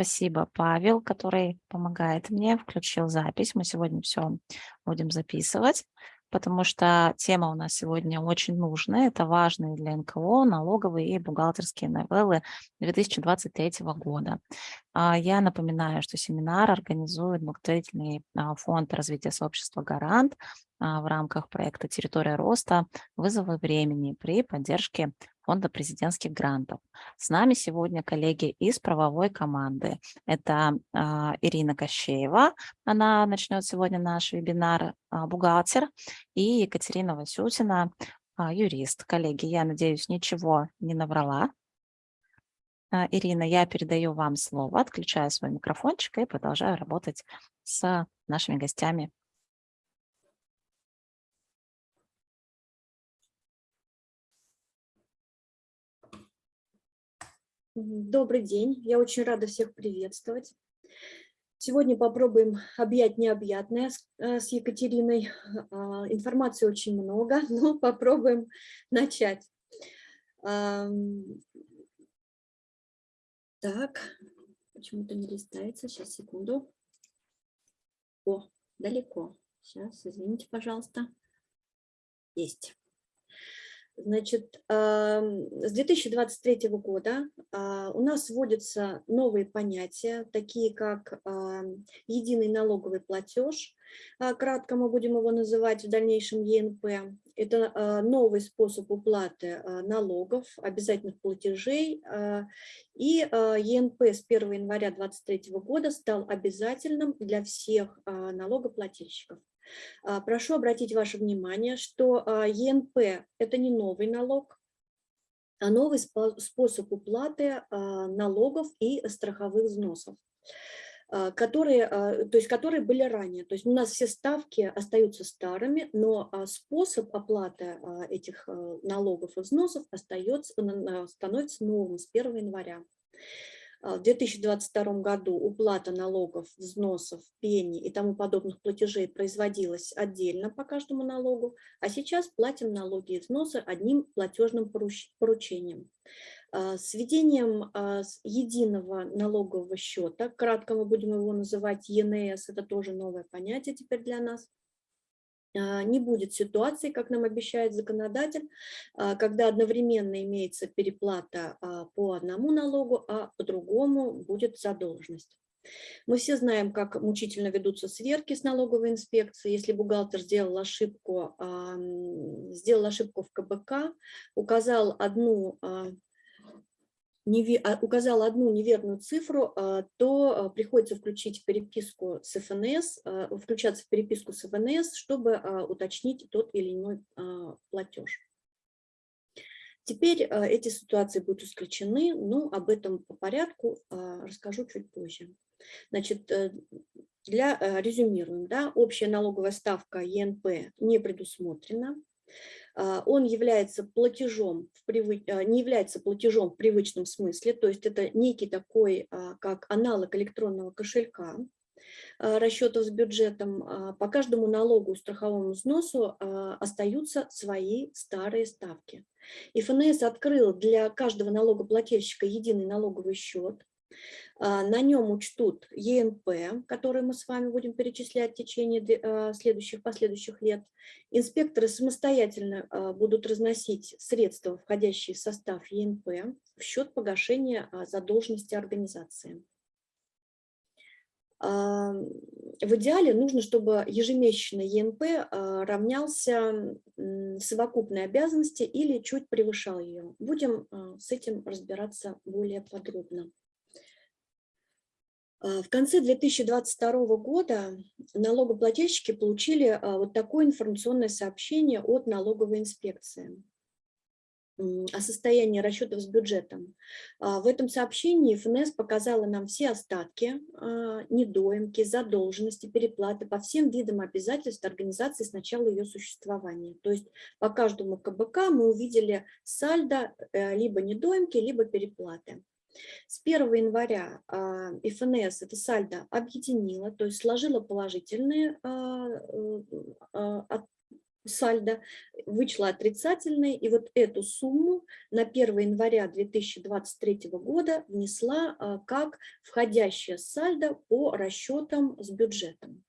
Спасибо, Павел, который помогает мне, включил запись. Мы сегодня все будем записывать, потому что тема у нас сегодня очень нужная. Это важные для НКО налоговые и бухгалтерские новеллы 2023 года. А, я напоминаю, что семинар организует благотворительный а, фонд развития сообщества «Гарант» а, в рамках проекта «Территория роста. Вызовы времени» при поддержке фонда президентских грантов. С нами сегодня коллеги из правовой команды. Это э, Ирина Кощеева, она начнет сегодня наш вебинар, э, бухгалтер, и Екатерина Васютина, э, юрист. Коллеги, я надеюсь, ничего не наврала. Ирина, я передаю вам слово, отключаю свой микрофончик и продолжаю работать с нашими гостями Добрый день, я очень рада всех приветствовать. Сегодня попробуем объять необъятное с э, Екатериной. А, информации очень много, но попробуем начать. Так, почему-то не листается, сейчас, секунду. О, далеко. Сейчас, извините, пожалуйста. Есть. Значит, с 2023 года а, у нас вводятся новые понятия, такие как единый налоговый платеж, а, кратко мы будем его называть в дальнейшем ЕНП. Это а, новый способ уплаты налогов, обязательных платежей. И ЕНП с 1 января 2023 года стал обязательным для всех налогоплательщиков. А, прошу обратить ваше внимание, что а, ЕНП – это не новый налог, а новый способ уплаты а, налогов и страховых взносов которые, то есть которые были ранее. То есть у нас все ставки остаются старыми, но способ оплаты этих налогов и взносов остается, становится новым с 1 января. А, в 2022 году уплата налогов, взносов, пени и тому подобных платежей производилась отдельно по каждому налогу, а сейчас платим налоги и взносы одним платежным поручением. А, с введением а, единого налогового счета, кратко мы будем его называть ЕНС, это тоже новое понятие теперь для нас, не будет ситуации, как нам обещает законодатель, а, когда одновременно имеется переплата а, по одному налогу, а по другому будет задолженность. Мы все знаем, как мучительно ведутся сверки с налоговой инспекцией. Если бухгалтер сделал ошибку, сделал ошибку в КБК, указал одну а, указал одну неверную цифру, а, то а, приходится включить переписку с ФНС, включаться в переписку с ФНС, чтобы уточнить тот или иной платеж. Теперь эти ситуации будут исключены, но об этом по порядку расскажу чуть позже. Значит, э, для резюмируем, да, общая налоговая ставка ЕНП не предусмотрена. А, он является платежом, в привыч... А, не является платежом в привычном смысле, то есть это некий такой, а, как аналог электронного кошелька, расчетов с бюджетом, по каждому налогу, страховому взносу остаются свои старые ставки. И ФНС открыл для каждого налогоплательщика единый налоговый счет, на нем учтут ЕНП, который мы с вами будем перечислять в течение а, следующих, последующих лет. Инспекторы самостоятельно а, будут разносить средства, входящие в состав ЕНП, в счет погашения задолженности организации. В идеале нужно, чтобы ежемесячно ЕНП равнялся совокупной обязанности или чуть превышал ее. Будем с этим разбираться более подробно. А, в конце 2022 года налогоплательщики получили а, вот такое информационное сообщение от налоговой инспекции о состоянии расчетов с бюджетом. А, в этом сообщении ФНС показала нам все остатки, недоимки, задолженности, переплаты по всем видам обязательств организации с начала ее существования. То есть по каждому КБК мы увидели сальдо э, либо недоимки, либо переплаты. С 1 января а, ФНС это сальдо объединила, то есть сложила положительные а, э, а, сальдо, вычла отрицательный, и вот эту сумму на 1 января 2023 года внесла а, как входящее сальдо по расчетам с бюджетом.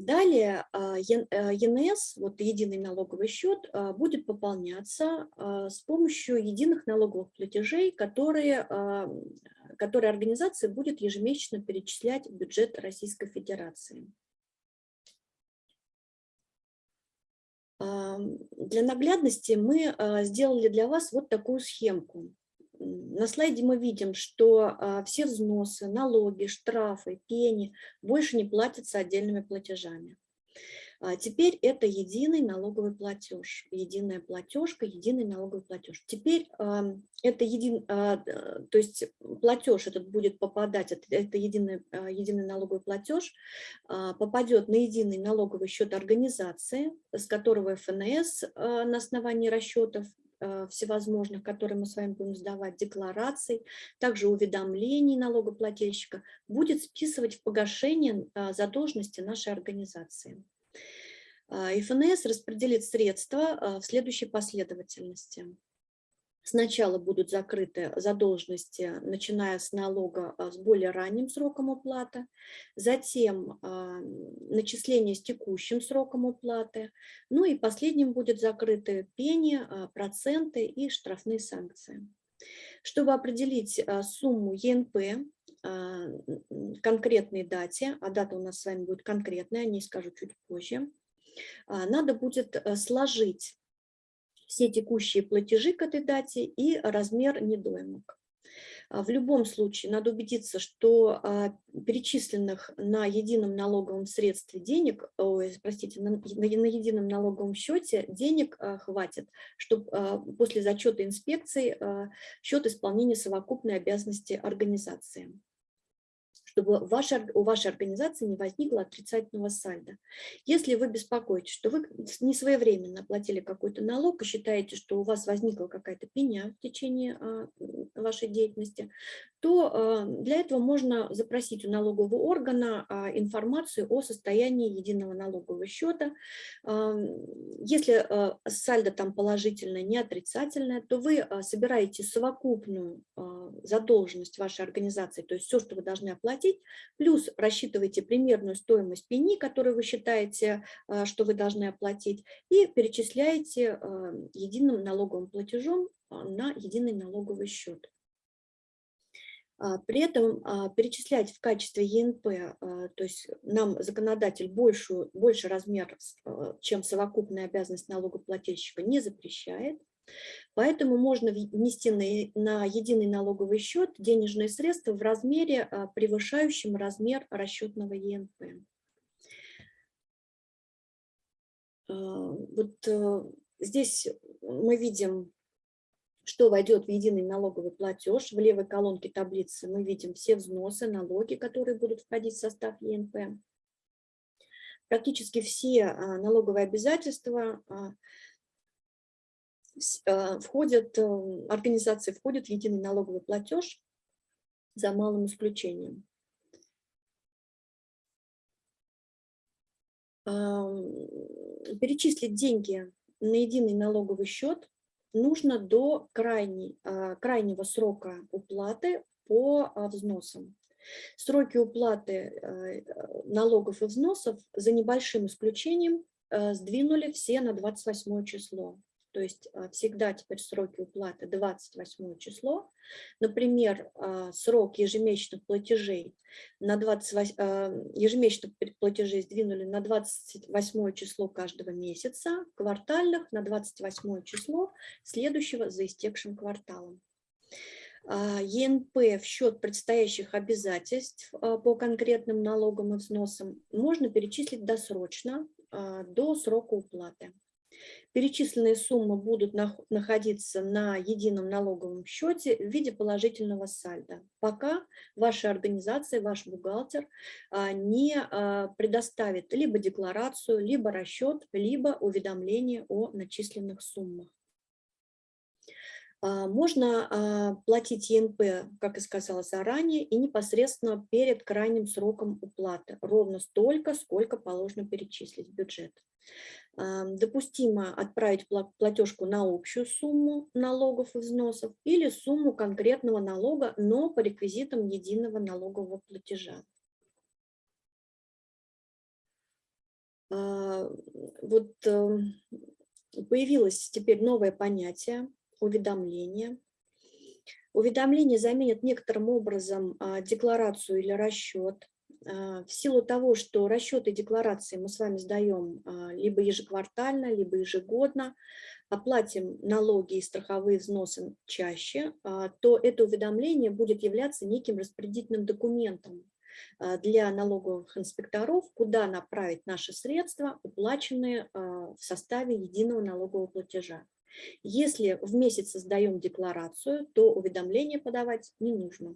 А, далее ЕНС, вот единый налоговый счет, будет пополняться с помощью единых налоговых платежей, которые, которые организация будет ежемесячно перечислять в бюджет Российской Федерации. Для наглядности мы а, сделали для вас вот такую схемку. На слайде мы видим, что а, все взносы, налоги, штрафы, пени больше не платятся отдельными платежами. А теперь это единый налоговый платеж, единая платежка, единый налоговый платеж. Теперь это един, а, то есть платеж этот будет попадать, это единый, а, единый налоговый платеж, попадет на единый налоговый счет организации, с которого ФНС на основании расчетов всевозможных, которые мы с вами будем сдавать, деклараций, также уведомлений налогоплательщика, будет списывать в погашение задолженности нашей организации. А, ФНС распределит средства в следующей последовательности. Сначала будут закрыты задолженности, начиная с налога а, с более ранним сроком уплаты, затем начисление с текущим сроком уплаты, ну и последним будет закрыты пени, проценты и штрафные санкции. Чтобы определить сумму ЕНП, конкретной дате, а дата у нас с вами будет конкретная, о ней скажу чуть позже, а, надо будет э, сложить все текущие платежи к этой дате и размер недоимок. А, в любом случае надо убедиться, что а, перечисленных на едином налоговом средстве денег, ой, простите, на, на едином налоговом счете денег хватит, чтобы после зачета инспекции счет исполнения совокупной обязанности организации чтобы ваша, у вашей организации не возникло отрицательного сальда. Если вы беспокоитесь, что вы не своевременно платили какой-то налог и считаете, что у вас возникла какая-то пеня в течение а, вашей деятельности, то а, для этого можно запросить у налогового органа а, информацию о состоянии единого налогового счета. Если сальдо там положительное, не отрицательное, то вы собираете совокупную задолженность вашей организации, то есть все, что вы должны оплатить, плюс рассчитываете примерную стоимость пени, которую вы считаете, что вы должны оплатить, и перечисляете единым налоговым платежом на единый налоговый счет. А, при этом а, перечислять в качестве ЕНП, а, то есть нам законодатель большую, больше размер, чем совокупная обязанность налогоплательщика, не запрещает. Поэтому можно внести на, единый налоговый счет денежные средства в размере, превышающем размер расчетного ЕНП. Вот э, здесь мы видим что войдет в единый налоговый платеж. В левой колонке таблицы мы видим все взносы, налоги, которые будут входить в состав ЕНП. Практически все а, налоговые обязательства а, а, входят, э, организации входят в единый налоговый платеж за малым исключением. Перечислить деньги на единый налоговый счет нужно до крайней, а, крайнего срока уплаты по а, взносам. Сроки уплаты а, налогов и взносов за небольшим исключением сдвинули все на 28 число. То есть а, всегда теперь сроки уплаты 28 число. Например, а, срок ежемесячных платежей на 28, а, ежемесячных платежей сдвинули на 28 число каждого месяца, квартальных на 28 число следующего за истекшим кварталом. ЕНП в счет предстоящих обязательств по конкретным налогам и взносам можно перечислить досрочно до срока уплаты. Перечисленные суммы будут находиться на едином налоговом счете в виде положительного сальда, пока ваша организация, ваш бухгалтер а, не а, предоставит либо декларацию, либо расчет, либо уведомление о начисленных суммах. А, можно а, платить ЕНП, как и сказала заранее, и непосредственно перед крайним сроком уплаты, ровно столько, сколько положено перечислить в бюджет. А, допустимо отправить платежку на общую сумму налогов и взносов или сумму конкретного налога, но по реквизитам единого налогового платежа. Вот эм, появилось теперь новое понятие уведомления. Уведомление заменит некоторым образом а, декларацию или расчет. А, в силу того, что расчеты декларации мы с вами сдаем а, либо ежеквартально, либо ежегодно, оплатим налоги и страховые взносы чаще, то это уведомление будет являться неким распорядительным документом для налоговых инспекторов, куда направить наши средства, уплаченные в составе единого налогового платежа. Если в месяц создаем декларацию, то уведомление подавать не нужно.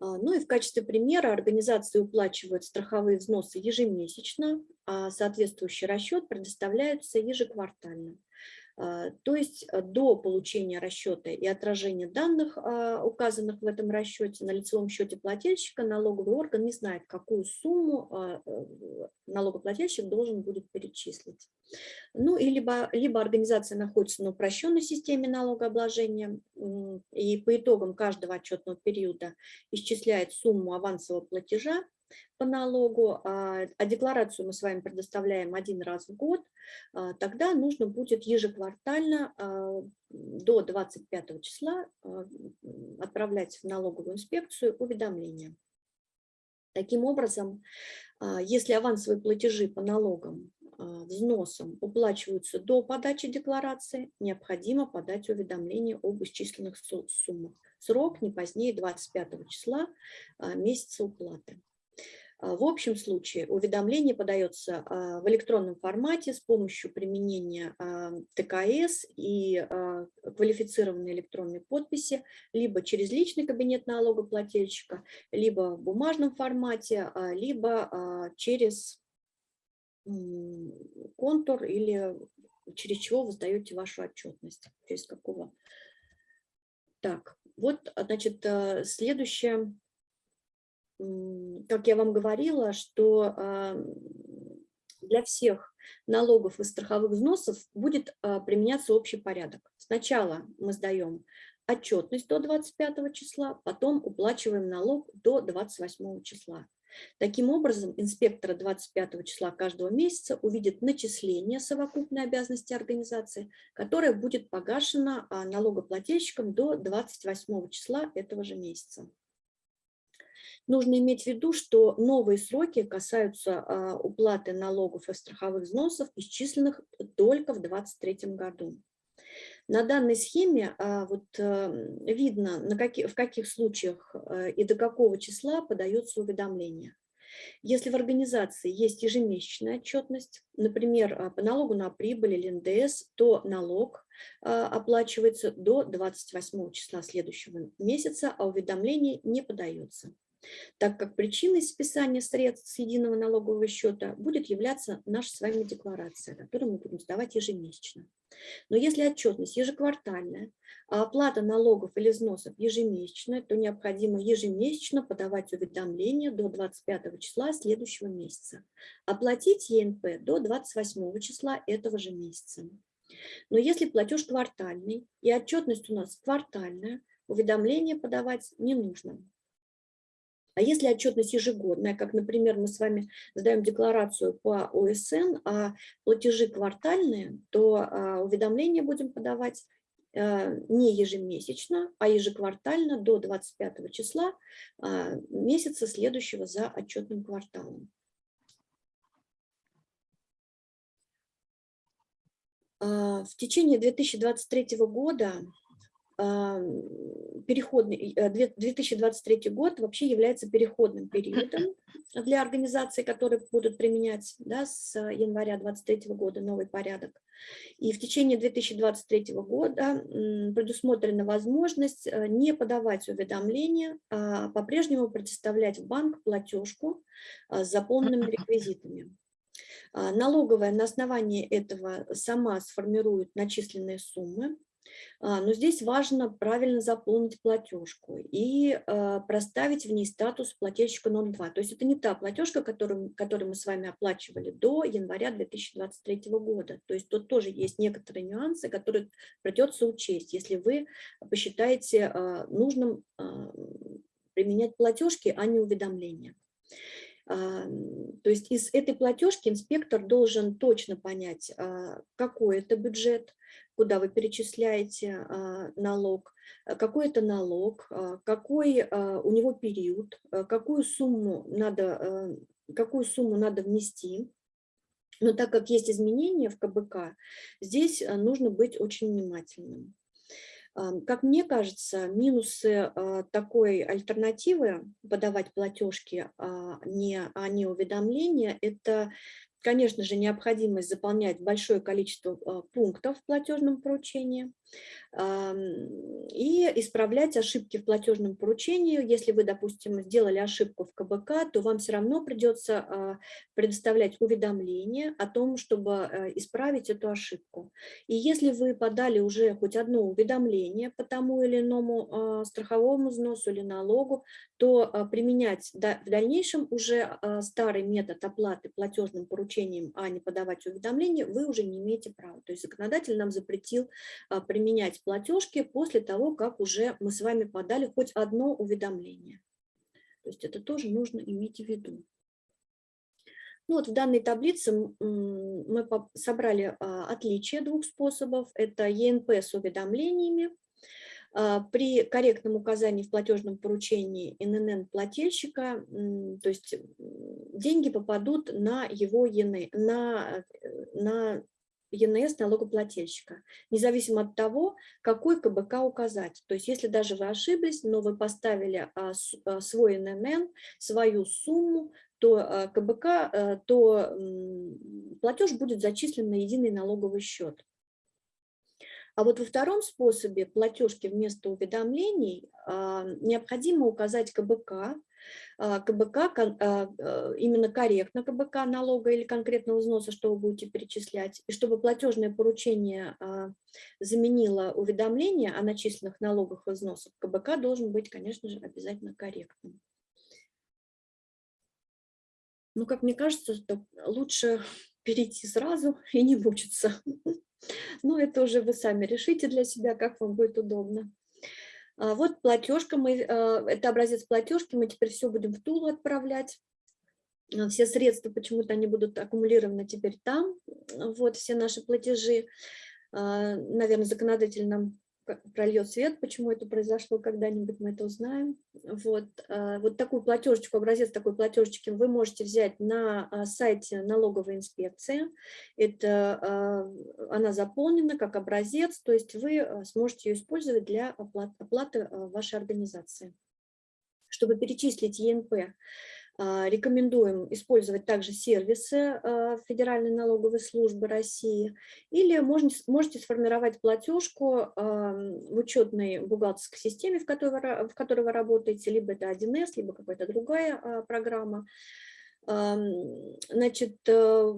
А, ну и в качестве примера организации уплачивают страховые взносы ежемесячно, а соответствующий расчет предоставляется ежеквартально. А, то есть э, до получения расчета и отражения данных, а, указанных в этом расчете, на лицевом счете плательщика налоговый орган не знает, какую сумму а, э, налогоплательщик должен будет перечислить. Ну, и либо, либо организация находится на упрощенной системе налогообложения, и по итогам каждого отчетного периода исчисляет сумму авансового платежа, по налогу, а, а декларацию мы с вами предоставляем один раз в год, а, тогда нужно будет ежеквартально а, до 25 числа отправлять в налоговую инспекцию уведомления. Таким образом, если авансовые платежи по налогам, взносам уплачиваются до подачи декларации, необходимо подать уведомление об исчисленных суммах. Срок не позднее 25 числа месяца уплаты. А, в общем случае уведомление подается а, в электронном формате с помощью применения а, ТКС и квалифицированной электронной подписи, либо через личный кабинет налогоплательщика, либо в бумажном формате, либо через контур или через чего вы сдаете вашу отчетность, через какого. Так, вот, значит, следующее как я вам говорила, что а, для всех налогов и страховых взносов будет а, применяться общий порядок. Сначала мы сдаем отчетность до 25 числа, потом уплачиваем налог до 28 числа. Таким образом, инспектора 25 числа каждого месяца увидит начисление совокупной обязанности организации, которая будет погашена а, налогоплательщиком до 28 числа этого же месяца. Нужно иметь в виду, что новые сроки касаются а, уплаты налогов и страховых взносов, исчисленных только в 2023 году. На данной схеме а, вот, э, видно, на какие, в каких случаях э, и до какого числа подается уведомление. Если в организации есть ежемесячная отчетность, например, а, по налогу на прибыль или НДС, то налог оплачивается до 28 числа следующего месяца, а уведомление не подается так как причиной списания средств с единого налогового счета будет являться наша с вами декларация, которую мы будем сдавать ежемесячно. Но если отчетность ежеквартальная, а оплата налогов или взносов ежемесячная, то необходимо ежемесячно подавать уведомления до 25 числа следующего месяца. Оплатить ЕНП до 28 числа этого же месяца. Но если платеж квартальный и отчетность у нас квартальная, уведомление подавать не нужно. А если отчетность ежегодная, как, например, мы с вами сдаем декларацию по ОСН, а платежи квартальные, то а, уведомления будем подавать а, не ежемесячно, а ежеквартально до 25 числа а, месяца следующего за отчетным кварталом. В течение 2023 года переходный, 2023 э, год вообще является переходным периодом для организаций, которые будут применять да, с января 2023 года новый порядок. И в течение 2023 года предусмотрена возможность э, не подавать уведомления, а по-прежнему предоставлять в банк платежку э, с заполненными реквизитами. А, налоговая на основании этого сама сформирует начисленные суммы, а, но здесь важно правильно заполнить платежку и а, проставить в ней статус плательщика номер 2. То есть это не та платежка, которую, которую мы с вами оплачивали до января 2023 года. То есть тут тоже есть некоторые нюансы, которые придется учесть, если вы посчитаете нужным применять платежки, а не уведомления. То есть из этой платежки инспектор должен точно понять, а, какой это бюджет, куда вы перечисляете а, налог, а, какой это налог, какой у него период, какую сумму надо, какую сумму надо внести. Но так как есть изменения в КБК, здесь нужно быть очень внимательным. Как мне кажется, минусы а, такой альтернативы подавать платежки, а а не уведомления, это конечно же, необходимость заполнять большое количество а, пунктов в платежном поручении и исправлять ошибки в платежном поручении. Если вы, допустим, сделали ошибку в КБК, то вам все равно придется а, предоставлять уведомление о том, чтобы э, исправить эту ошибку. И если вы подали уже хоть одно уведомление по тому или иному страховому взносу или налогу, то применять в дальнейшем уже старый метод оплаты платежным поручением а не подавать уведомления, вы уже не имеете права. То есть законодатель нам запретил а, применять платежки после того, как уже мы с вами подали хоть одно уведомление. То есть это тоже нужно иметь в виду. Ну вот в данной таблице мы собрали а, отличия двух способов. Это ЕНП с уведомлениями а, при корректном указании в платежном поручении ННН плательщика, то есть деньги попадут на его ЕН, на, на ЕНС налогоплательщика, независимо от того, какой КБК указать. То есть если даже вы ошиблись, но вы поставили а, а, свой ННН, свою сумму, то КБК, то платеж будет зачислен на единый налоговый счет. А вот во втором способе платежки вместо уведомлений а, необходимо указать КБК, а, КБК, а, именно корректно КБК налога или конкретного взноса, что вы будете перечислять, и чтобы платежное поручение заменило уведомление о начисленных налогах и взносах, КБК должен быть, конечно же, обязательно корректным. Ну, как мне кажется, лучше перейти сразу и не мучиться. Ну, это уже вы сами решите для себя, как вам будет удобно. А, вот платежка, мы, а, это образец платежки, мы теперь все будем в Тулу отправлять. А, все средства почему-то они будут аккумулированы теперь там, вот все наши платежи. Наверное, законодатель нам прольет свет, почему это произошло, когда-нибудь мы это узнаем. Вот, а, вот такую платежечку, образец такой платежечки вы можете взять на а, сайте налоговой инспекции. Это, а, она заполнена как образец, то есть вы сможете ее использовать для оплаты, оплаты вашей организации. Чтобы перечислить ЕНП, рекомендуем использовать также сервисы а, Федеральной налоговой службы России или можете, сформировать платежку в учетной бухгалтерской системе, в которой, в которой вы работаете, либо это 1С, либо какая-то другая а, программа. Значит, э,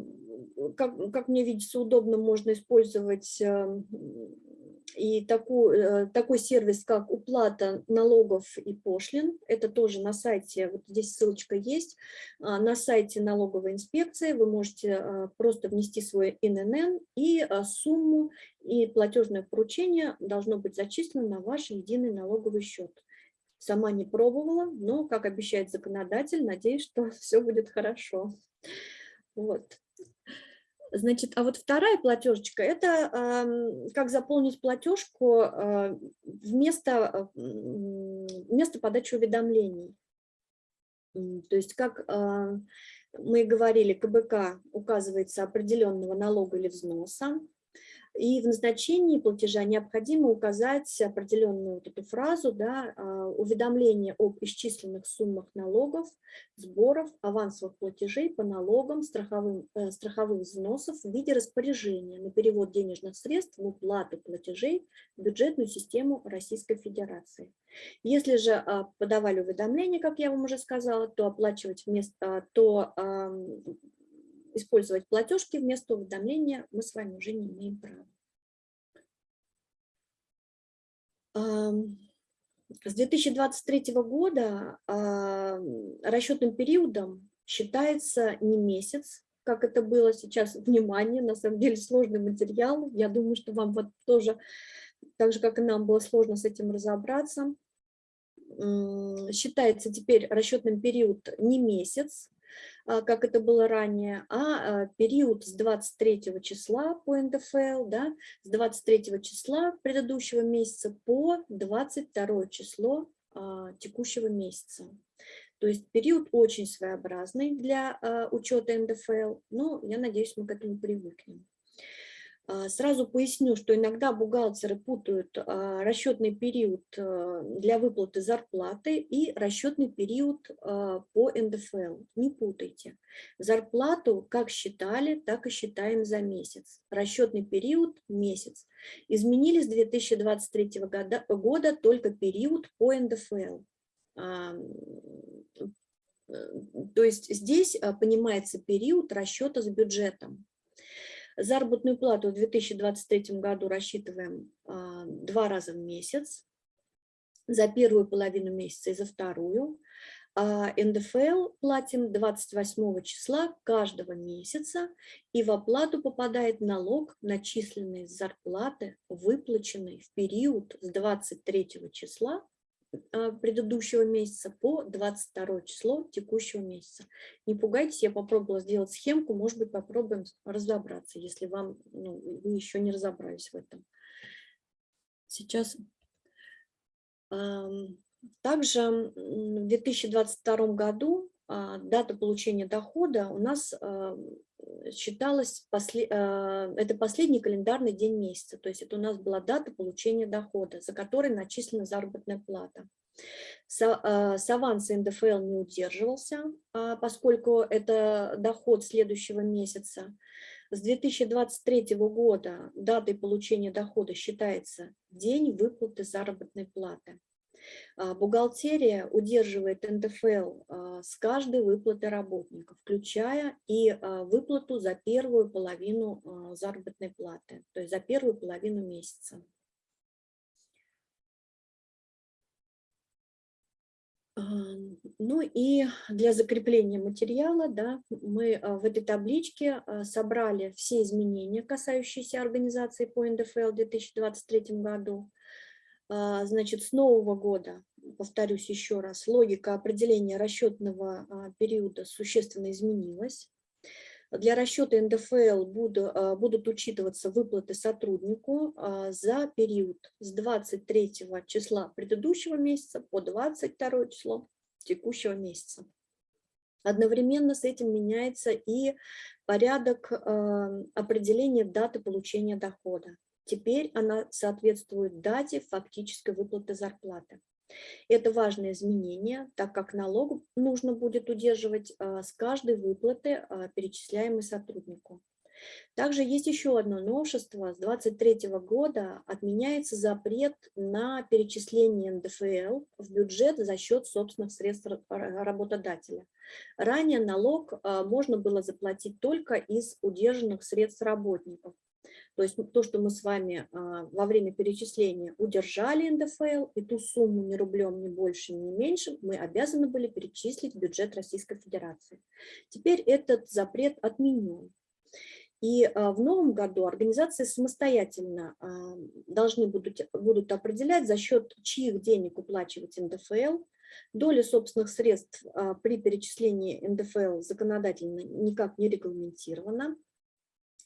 как, как мне видится, удобно можно использовать и такой, э, такой сервис, как уплата налогов и пошлин, это тоже на сайте, вот здесь ссылочка есть, а, на сайте налоговой инспекции вы можете а, просто внести свой ИНН и а, сумму, и платежное поручение должно быть зачислено на ваш единый налоговый счет. Сама не пробовала, но, как обещает законодатель, надеюсь, что все будет хорошо. Вот. Значит, а вот вторая платежечка – это как заполнить платежку а, вместо, вместо подачи уведомлений. То есть, как а, мы говорили, КБК указывается определенного налога или взноса, и в назначении платежа необходимо указать определенную вот эту фразу, да, а, уведомление об исчисленных суммах налогов, сборов, авансовых платежей по налогам, страховым, э, страховых взносов в виде распоряжения на перевод денежных средств в уплату платежей в бюджетную систему Российской Федерации. Если же а, подавали уведомление, как я вам уже сказала, то оплачивать вместо, то использовать платежки вместо уведомления мы с вами уже не имеем права. С 2023 года расчетным периодом считается не месяц, как это было сейчас, внимание, на самом деле сложный материал. Я думаю, что вам вот тоже, так же, как и нам, было сложно с этим разобраться. Считается теперь расчетным период не месяц, как это было ранее, а, а период с 23 числа по НДФЛ, да, с 23 числа предыдущего месяца по 22 число а, текущего месяца. То есть период очень своеобразный для учета НДФЛ, но я надеюсь, мы к этому привыкнем. А, сразу поясню, что иногда бухгалтеры путают а, расчетный период а, для выплаты зарплаты и расчетный период по НДФЛ. Не путайте. Зарплату как считали, так и считаем за месяц. Расчетный период – месяц. Изменили с 2023 года, года только период по НДФЛ. Э, то есть здесь понимается период расчета с бюджетом. Заработную плату в 2023 году рассчитываем а, два раза в месяц, за первую половину месяца и за вторую. А НДФЛ платим 28 числа каждого месяца, и в оплату попадает налог, начисленный с зарплаты, выплаченный в период с 23 числа предыдущего месяца по 22 число текущего месяца. Не пугайтесь, я попробовала сделать схемку, может быть, попробуем разобраться, если вам ну, вы еще не разобрались в этом. Сейчас. Также в 2022 году а, дата получения дохода у нас считалась, после, это последний календарный день месяца, то есть это у нас была дата получения дохода, за которой начислена заработная плата. С, аванса НДФЛ не удерживался, а, поскольку это доход следующего месяца. С 2023 года датой получения дохода считается день выплаты заработной платы. А, бухгалтерия удерживает НДФЛ а, с каждой выплаты работника, включая и а, выплату за первую половину заработной платы, то есть за первую половину месяца. Ну и для закрепления материала да, мы в этой табличке собрали все изменения, касающиеся организации по НДФЛ в 2023 году. А, значит, с нового года, повторюсь еще раз, логика определения расчетного а, периода существенно изменилась. Для расчета НДФЛ а, будут учитываться выплаты сотруднику за период с 23 числа предыдущего месяца по 22 число текущего месяца. Одновременно с этим меняется и порядок определения даты получения дохода. Теперь она соответствует дате фактической выплаты зарплаты. Это важное изменение, так как налог нужно будет удерживать а, с каждой выплаты, а, перечисляемой сотруднику. Также есть еще одно новшество. С 2023 года отменяется запрет на перечисление НДФЛ в бюджет за счет собственных средств работодателя. Ранее налог а, можно было заплатить только из удержанных средств работников. То есть то, что мы с вами а, во время перечисления удержали НДФЛ, и ту сумму ни рублем, ни больше, ни меньше, мы обязаны были перечислить в бюджет Российской Федерации. Теперь этот запрет отменен. И а, в новом году организации самостоятельно а, должны будут, будут определять, за счет чьих денег уплачивать НДФЛ, Доля собственных средств при перечислении НДФЛ законодательно никак не регламентирована.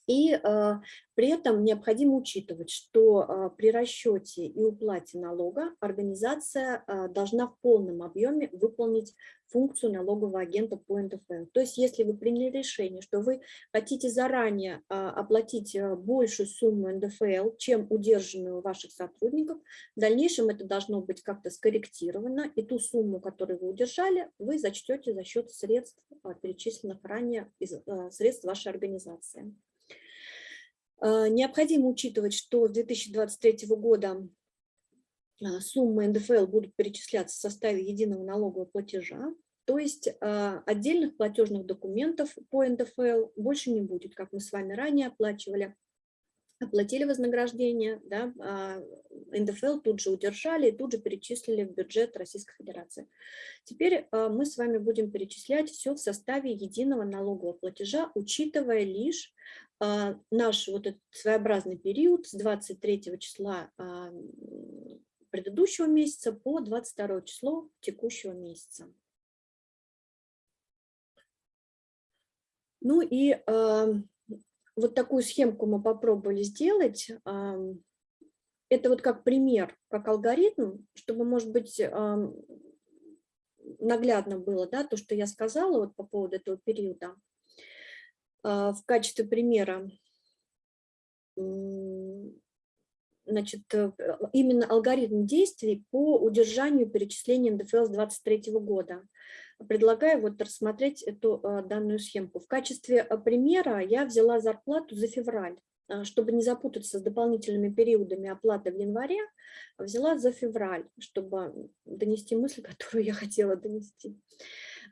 И а, при этом необходимо учитывать, что а, при расчете и уплате налога организация а, должна в полном объеме выполнить функцию налогового агента по НДФЛ. То есть если вы приняли решение, что вы хотите заранее оплатить большую сумму НДФЛ, чем удержанную у ваших сотрудников, в дальнейшем это должно быть как-то скорректировано, и ту сумму, которую вы удержали, вы зачтете за счет средств, перечисленных ранее из средств вашей организации. А, необходимо учитывать, что с 2023 года а, суммы НДФЛ будут перечисляться в составе единого налогового платежа. То есть а, отдельных платежных документов по НДФЛ больше не будет, как мы с вами ранее оплачивали оплатили вознаграждение, да, а, НДФЛ тут же удержали и тут же перечислили в бюджет Российской Федерации. Теперь а, мы с вами будем перечислять все в составе единого налогового платежа, учитывая лишь а, наш вот этот своеобразный период с 23 числа предыдущего месяца по 22 число текущего месяца. Ну и вот такую схемку мы попробовали сделать. Это вот как пример, как алгоритм, чтобы, может быть, наглядно было, да, то, что я сказала вот по поводу этого периода. А, в качестве примера, значит, э, именно алгоритм действий по удержанию перечисления НДФЛ с 2023 года предлагаю вот рассмотреть эту а, данную схемку. В качестве а, примера я взяла зарплату за февраль. А, чтобы не запутаться с дополнительными периодами оплаты в январе, взяла за февраль, чтобы донести мысль, которую я хотела донести.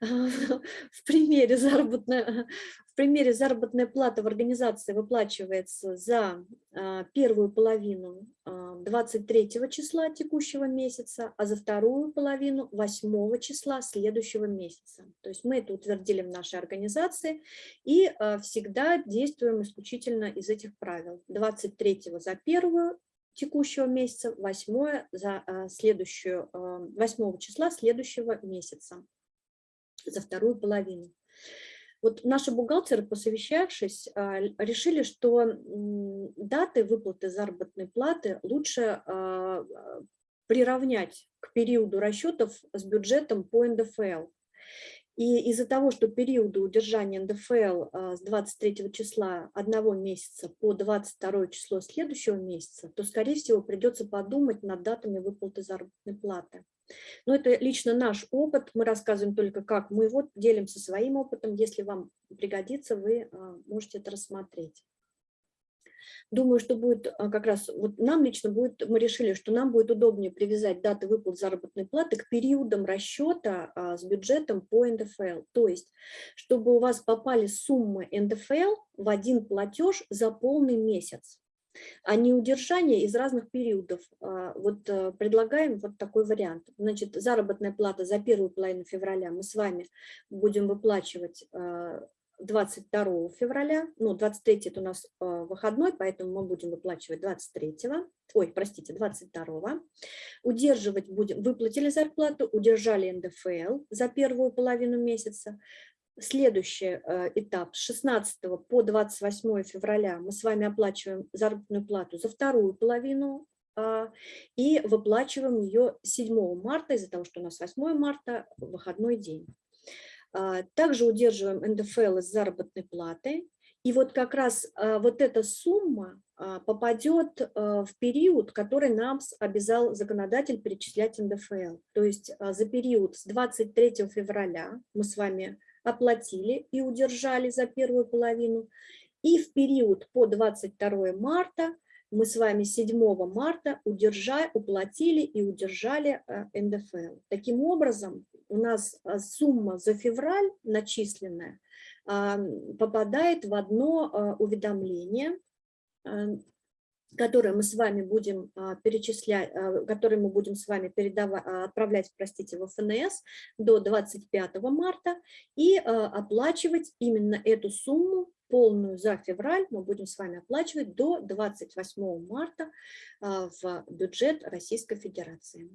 В примере заработная, в примере заработная плата в организации выплачивается за первую половину 23 числа текущего месяца, а за вторую половину 8 числа следующего месяца. То есть мы это утвердили в нашей организации и а, всегда действуем исключительно из этих правил. 23 за первую текущего месяца, 8 за а, следующую, 8 а, числа следующего месяца, за вторую половину. Вот наши бухгалтеры, посовещавшись, а, решили, что даты выплаты заработной платы лучше а, приравнять к периоду расчетов с бюджетом по НДФЛ. И из-за того, что периоды удержания НДФЛ а, с 23 числа одного месяца по 22 число следующего месяца, то, скорее всего, придется подумать над датами выплаты заработной платы. Но это лично наш опыт, мы рассказываем только как мы вот делимся своим опытом, если вам пригодится, вы а, можете это рассмотреть. Думаю, что будет а, как раз, вот нам лично будет, мы решили, что нам будет удобнее привязать даты выплат заработной платы к периодам расчета а, с бюджетом по НДФЛ. То есть, чтобы у вас попали суммы НДФЛ в один платеж за полный месяц а не удержание из разных периодов. А, вот э, предлагаем вот такой вариант. Значит, заработная плата за первую половину февраля мы с вами будем выплачивать 22 а, февраля, ну, 23 это у нас а, выходной, поэтому мы будем выплачивать 23, ой, простите, 22. Удерживать будем, выплатили зарплату, удержали НДФЛ за первую половину месяца, Следующий э, этап с 16 по 28 февраля мы с вами оплачиваем заработную плату за вторую половину а, и выплачиваем ее 7 марта, из-за того, что у нас 8 марта выходной день. А, также удерживаем НДФЛ из заработной платы. И вот как раз а, вот эта сумма попадет в период, который нам обязал законодатель перечислять НДФЛ. То есть за период с 23 февраля мы с вами оплатили и удержали за первую половину. И в период по 22 марта мы с вами 7 марта удержали, уплатили и удержали НДФЛ. Таким образом, у нас э, сумма за февраль начисленная попадает в одно э, уведомление, которые мы с вами будем а, перечислять, а, которые мы будем с вами передавать, а, отправлять, простите, в ФНС до 25 марта и оплачивать именно эту сумму полную за февраль мы будем с вами оплачивать до 28 марта в бюджет Российской Федерации.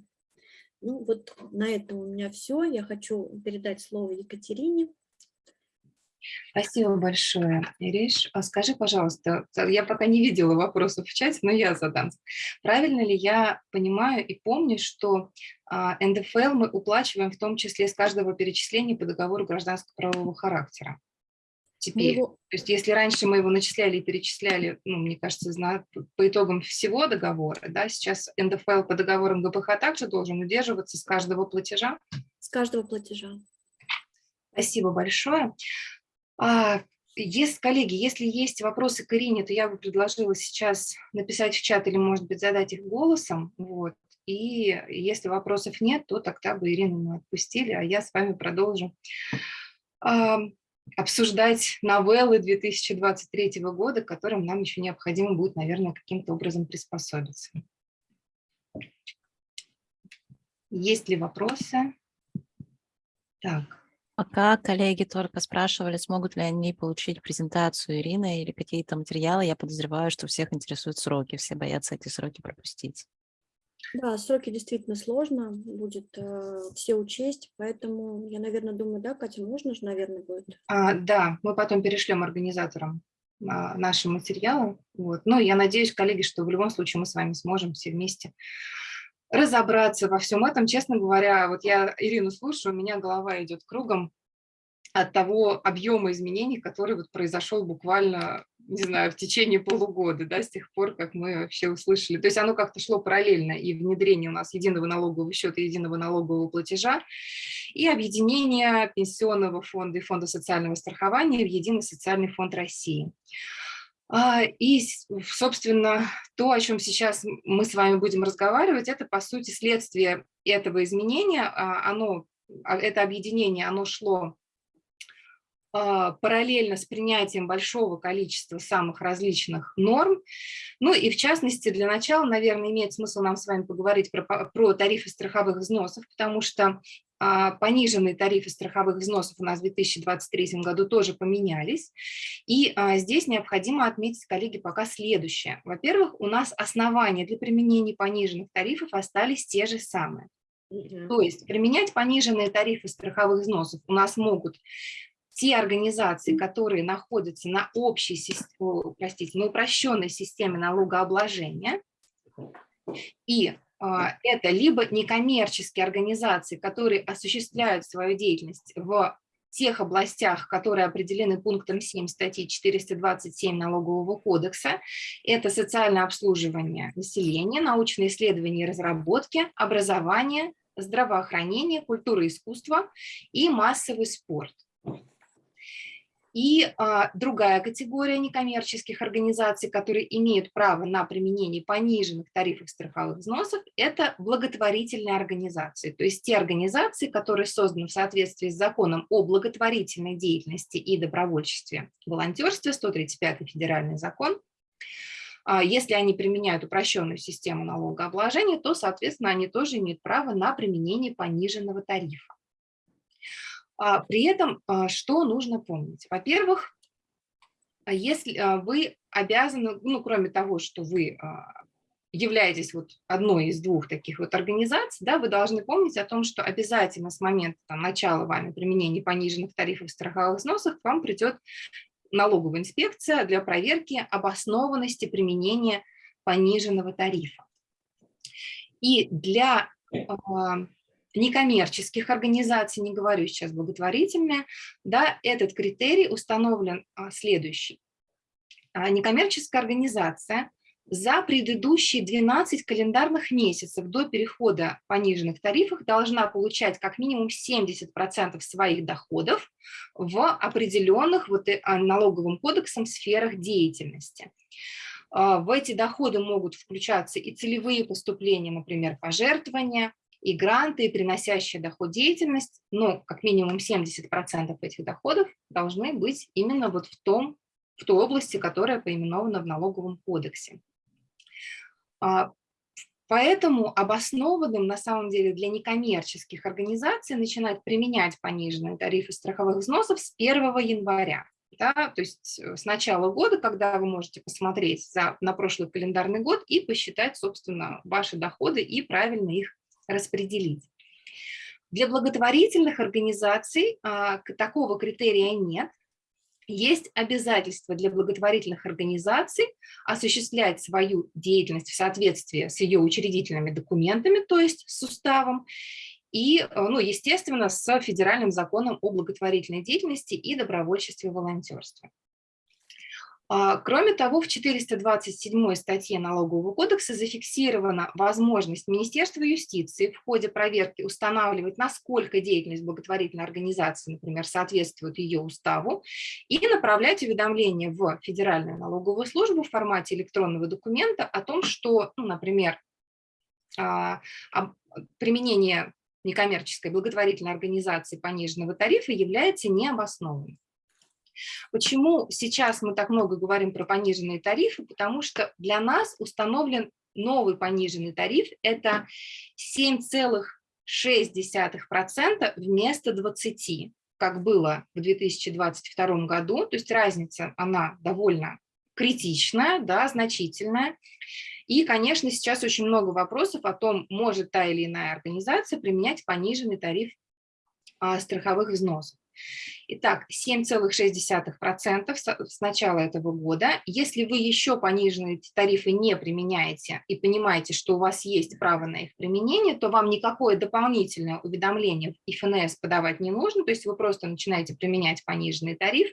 Ну вот на этом у меня все. Я хочу передать слово Екатерине. Спасибо большое, Ириш. А скажи, пожалуйста, я пока не видела вопросов в чате, но я задам. Правильно ли я понимаю и помню, что а, НДФЛ мы уплачиваем в том числе с каждого перечисления по договору гражданского правового характера? Теперь, его... то есть если раньше мы его начисляли и перечисляли, ну, мне кажется, по итогам всего договора, да, сейчас НДФЛ по договорам ГПХ также должен удерживаться с каждого платежа? С каждого платежа. Спасибо большое. А, если, коллеги, если есть вопросы к Ирине, то я бы предложила сейчас написать в чат или, может быть, задать их голосом. Вот. И если вопросов нет, то тогда бы Ирину мы отпустили, а я с вами продолжу обсуждать новеллы 2023 года, к которым нам еще необходимо будет, наверное, каким-то образом приспособиться. Есть ли вопросы? Так. Пока коллеги только спрашивали, смогут ли они получить презентацию Ирины или какие-то материалы, я подозреваю, что всех интересуют сроки, все боятся эти сроки пропустить. Да, сроки действительно сложно будет э, все учесть, поэтому я, наверное, думаю, да, Катя, можно же, наверное, будет? А, да, мы потом перешлем организаторам а, наши материалы. Вот. Но я надеюсь, коллеги, что в любом случае мы с вами сможем все вместе разобраться во всем этом. Честно говоря, вот я Ирину слушаю, у меня голова идет кругом от того объема изменений, который вот произошел буквально, не знаю, в течение полугода, да, с тех пор, как мы вообще услышали. То есть оно как-то шло параллельно, и внедрение у нас единого налогового счета, единого налогового платежа, и объединение пенсионного фонда и фонда социального страхования в единый социальный фонд России. А, и, собственно, то, о чем сейчас мы с вами будем разговаривать, это, по сути, следствие этого изменения. А, оно, а, это объединение, оно шло параллельно с принятием большого количества самых различных норм. Ну и в частности, для начала, наверное, имеет смысл нам с вами поговорить про, про тарифы страховых взносов, потому что а, пониженные тарифы страховых взносов у нас в 2023 году тоже поменялись. И а, здесь необходимо отметить, коллеги, пока следующее. Во-первых, у нас основания для применения пониженных тарифов остались те же самые. То есть применять пониженные тарифы страховых взносов у нас могут те организации, которые находятся на общей, простите, на упрощенной системе налогообложения, и а, это либо некоммерческие организации, которые осуществляют свою деятельность в тех областях, которые определены пунктом 7 статьи 427 Налогового кодекса. Это социальное обслуживание населения, научные исследования и разработки, образование, здравоохранение, культура и искусство и массовый спорт. И а, другая категория некоммерческих организаций, которые имеют право на применение пониженных тарифов страховых взносов, это благотворительные организации, то есть те организации, которые созданы в соответствии с законом о благотворительной деятельности и добровольчестве, волонтерстве, 135 федеральный закон. А, если они применяют упрощенную систему налогообложения, то, соответственно, они тоже имеют право на применение пониженного тарифа. А, при этом а, что нужно помнить? Во-первых, а, если вы обязаны, ну, кроме того, что вы являетесь вот одной из двух таких вот организаций, да, вы должны помнить о том, что обязательно с момента там, начала вами применения пониженных тарифов страховых взносов к вам придет налоговая инспекция для проверки обоснованности применения пониженного тарифа. И для некоммерческих организаций, не говорю сейчас благотворительные, да, этот критерий установлен а, следующий. А, некоммерческая организация за предыдущие 12 календарных месяцев до перехода пониженных тарифов должна получать как минимум 70% своих доходов в определенных вот, э, а, налоговым кодексом сферах деятельности. В эти доходы могут включаться и целевые поступления, например, пожертвования, и гранты, и приносящая доход деятельность, но как минимум 70% этих доходов должны быть именно вот в, том, в той области, которая поименована в налоговом кодексе. А, поэтому обоснованным на самом деле для некоммерческих организаций начинать применять пониженные тарифы страховых взносов с 1 января. Да, то есть э, с начала года, когда вы можете посмотреть за, на прошлый календарный год и посчитать, собственно, ваши доходы и правильно их распределить. Для благотворительных организаций а, такого критерия нет. Есть обязательство для благотворительных организаций осуществлять свою деятельность в соответствии с ее учредительными документами, то есть с уставом, и, ну, естественно, с федеральным законом о благотворительной деятельности и добровольчестве волонтерстве. А, кроме того, в 427 статье Налогового кодекса зафиксирована возможность Министерства юстиции в ходе проверки устанавливать, насколько деятельность благотворительной организации, например, соответствует ее уставу, и направлять уведомления в Федеральную налоговую службу в формате электронного документа о том, что, ну, например, а, применение некоммерческой благотворительной организации пониженного тарифа является необоснованным. Почему сейчас мы так много говорим про пониженные тарифы? Потому что для нас установлен новый пониженный тариф, это 7,6% вместо 20%, как было в 2022 году. То есть разница, она довольно критичная, да, значительная. И, конечно, сейчас очень много вопросов о том, может та или иная организация применять пониженный тариф а, страховых взносов. Итак, 7,6% с начала этого года. Если вы еще пониженные тарифы не применяете и понимаете, что у вас есть право на их применение, то вам никакое дополнительное уведомление в ФНС подавать не нужно, то есть вы просто начинаете применять пониженный тариф,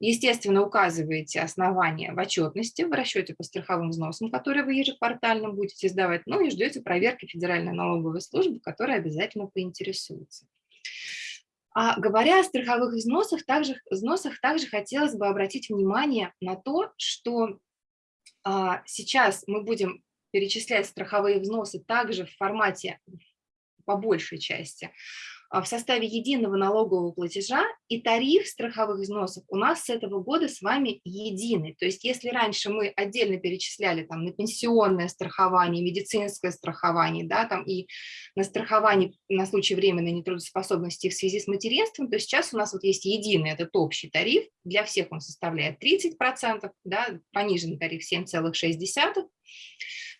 естественно, указываете основания в отчетности, в расчете по страховым взносам, которые вы ежеквартально будете сдавать, ну и ждете проверки Федеральной налоговой службы, которая обязательно поинтересуется. А говоря о страховых взносах, также, взносах, также хотелось бы обратить внимание на то, что а, сейчас мы будем перечислять страховые взносы также в формате, по большей части, в составе единого налогового платежа, и тариф страховых взносов у нас с этого года с вами единый. То есть если раньше мы отдельно перечисляли там, на пенсионное страхование, медицинское страхование, да, там, и на страхование на случай временной нетрудоспособности в связи с материнством, то сейчас у нас вот есть единый этот общий тариф, для всех он составляет 30%, да, пониженный тариф 7,6%,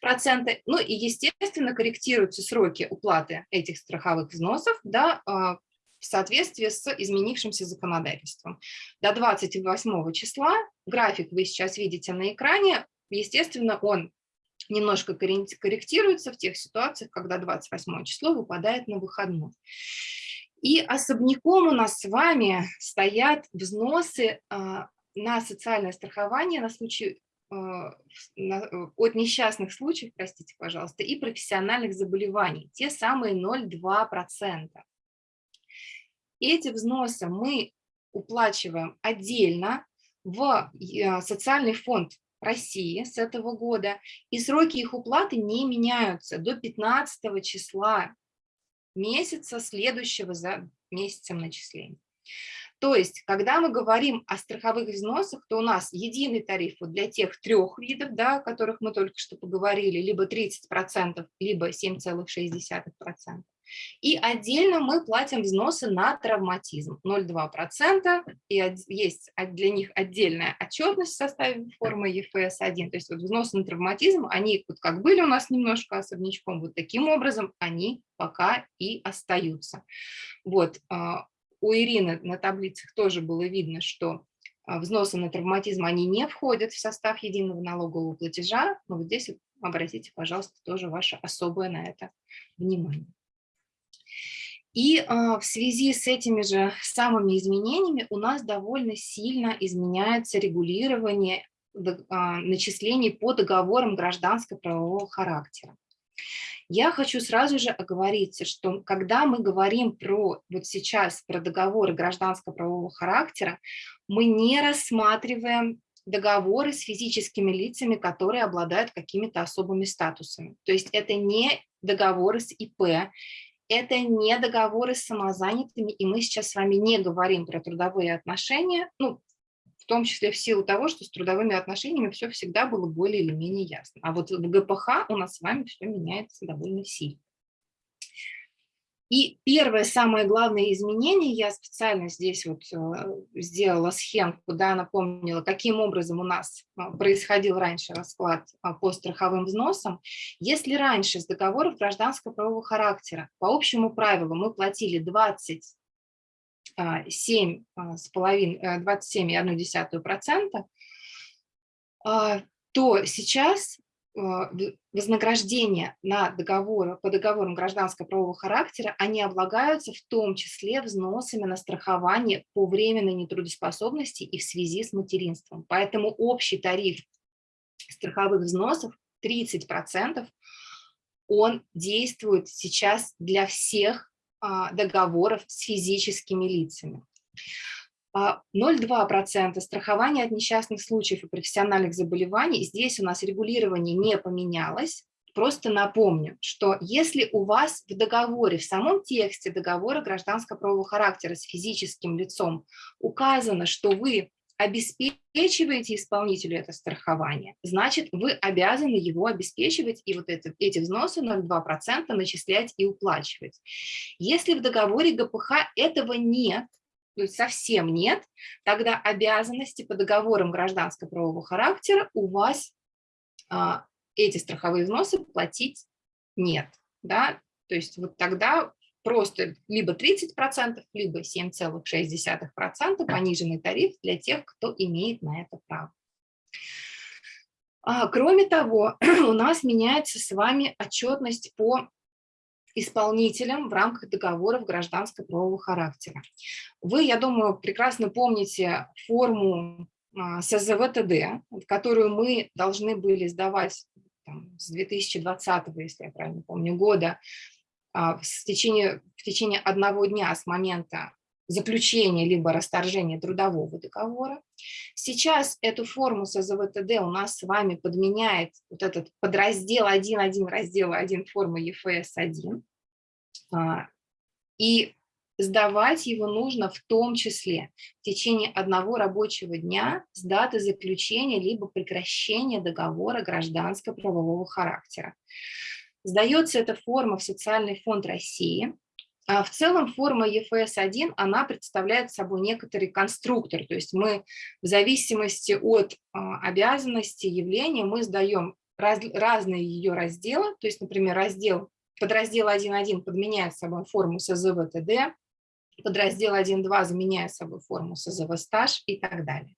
проценты. Ну и, естественно, корректируются сроки уплаты этих страховых взносов да, а, в соответствии с изменившимся законодательством. До 28 числа, график вы сейчас видите на экране, естественно, он немножко корректируется в тех ситуациях, когда 28 число выпадает на выходной. И особняком у нас с вами стоят взносы а, на социальное страхование на случай от несчастных случаев, простите, пожалуйста, и профессиональных заболеваний, те самые 0,2%. Эти взносы мы уплачиваем отдельно в э, социальный фонд России с этого года, и сроки их уплаты не меняются до 15 числа месяца, следующего за месяцем начисления. То есть, когда мы говорим о страховых взносах, то у нас единый тариф вот для тех трех видов, да, о которых мы только что поговорили, либо 30%, либо 7,6%. И отдельно мы платим взносы на травматизм 0,2%, и есть для них отдельная отчетность в составе формы ЕФС-1, то есть вот взносы на травматизм, они вот как были у нас немножко особнячком, вот таким образом они пока и остаются. Вот, а, у Ирины на таблицах тоже было видно, что а, взносы на травматизм, они не входят в состав единого налогового платежа, но вот здесь обратите, пожалуйста, тоже ваше особое на это внимание. И а, в связи с этими же самыми изменениями у нас довольно сильно изменяется регулирование а, начислений по договорам гражданско-правового характера. Я хочу сразу же оговориться, что когда мы говорим про вот сейчас про договоры гражданско-правового характера, мы не рассматриваем договоры с физическими лицами, которые обладают какими-то особыми статусами. То есть это не договоры с ИП, это не договоры с самозанятыми, и мы сейчас с вами не говорим про трудовые отношения, ну, в том числе в силу того, что с трудовыми отношениями все всегда было более или менее ясно. А вот в ГПХ у нас с вами все меняется довольно сильно. И первое, самое главное изменение, я специально здесь вот э, сделала схемку, да, напомнила, каким образом у нас э, происходил раньше расклад а, по страховым взносам. Если раньше с договоров гражданского правового характера по общему правилу мы платили 20 7 а, с половиной, 27,1%, э, а, то сейчас а, вознаграждения на договоры, по договорам гражданского правового характера, они облагаются в том числе взносами на страхование по временной нетрудоспособности и в связи с материнством. Поэтому общий тариф страховых взносов 30%, он действует сейчас для всех а, договоров с физическими лицами. 0,2% а, страхования от несчастных случаев и профессиональных заболеваний. Здесь у нас регулирование не поменялось. просто напомню, что если у вас в договоре, в самом тексте договора гражданского правового характера с физическим лицом указано, что вы обеспечиваете исполнителю это страхование, значит, вы обязаны его обеспечивать и вот это, эти взносы 0,2% начислять и уплачивать. Если в договоре ГПХ этого нет, то есть совсем нет, тогда обязанности по договорам гражданского правового характера у вас а, эти страховые взносы платить нет. Да? То есть вот тогда просто либо 30%, либо 7,6% пониженный тариф для тех, кто имеет на это право. А, кроме того, у нас меняется с вами отчетность по исполнителям в рамках договоров гражданского правового характера. Вы, я думаю, прекрасно помните форму а, СЗВТД, которую мы должны были сдавать там, с 2020, если я правильно помню, года в течение, в течение одного дня с момента заключения либо расторжения трудового договора. Сейчас эту форму СЗВТД у нас с вами подменяет вот этот подраздел 1.1, раздел 1 формы ЕФС-1. А, и сдавать его нужно в том числе в течение одного рабочего дня с даты заключения либо прекращения договора гражданского правового характера. Сдается эта форма в Социальный фонд России. А в целом форма ЕФС-1, она представляет собой некоторый конструктор, то есть мы в зависимости от а, обязанности явления мы сдаем раз, разные ее разделы, то есть, например, раздел, подраздел 1.1 подменяет собой форму СЗВ-ТД, подраздел 1.2 заменяет собой форму СЗВ-стаж и так далее.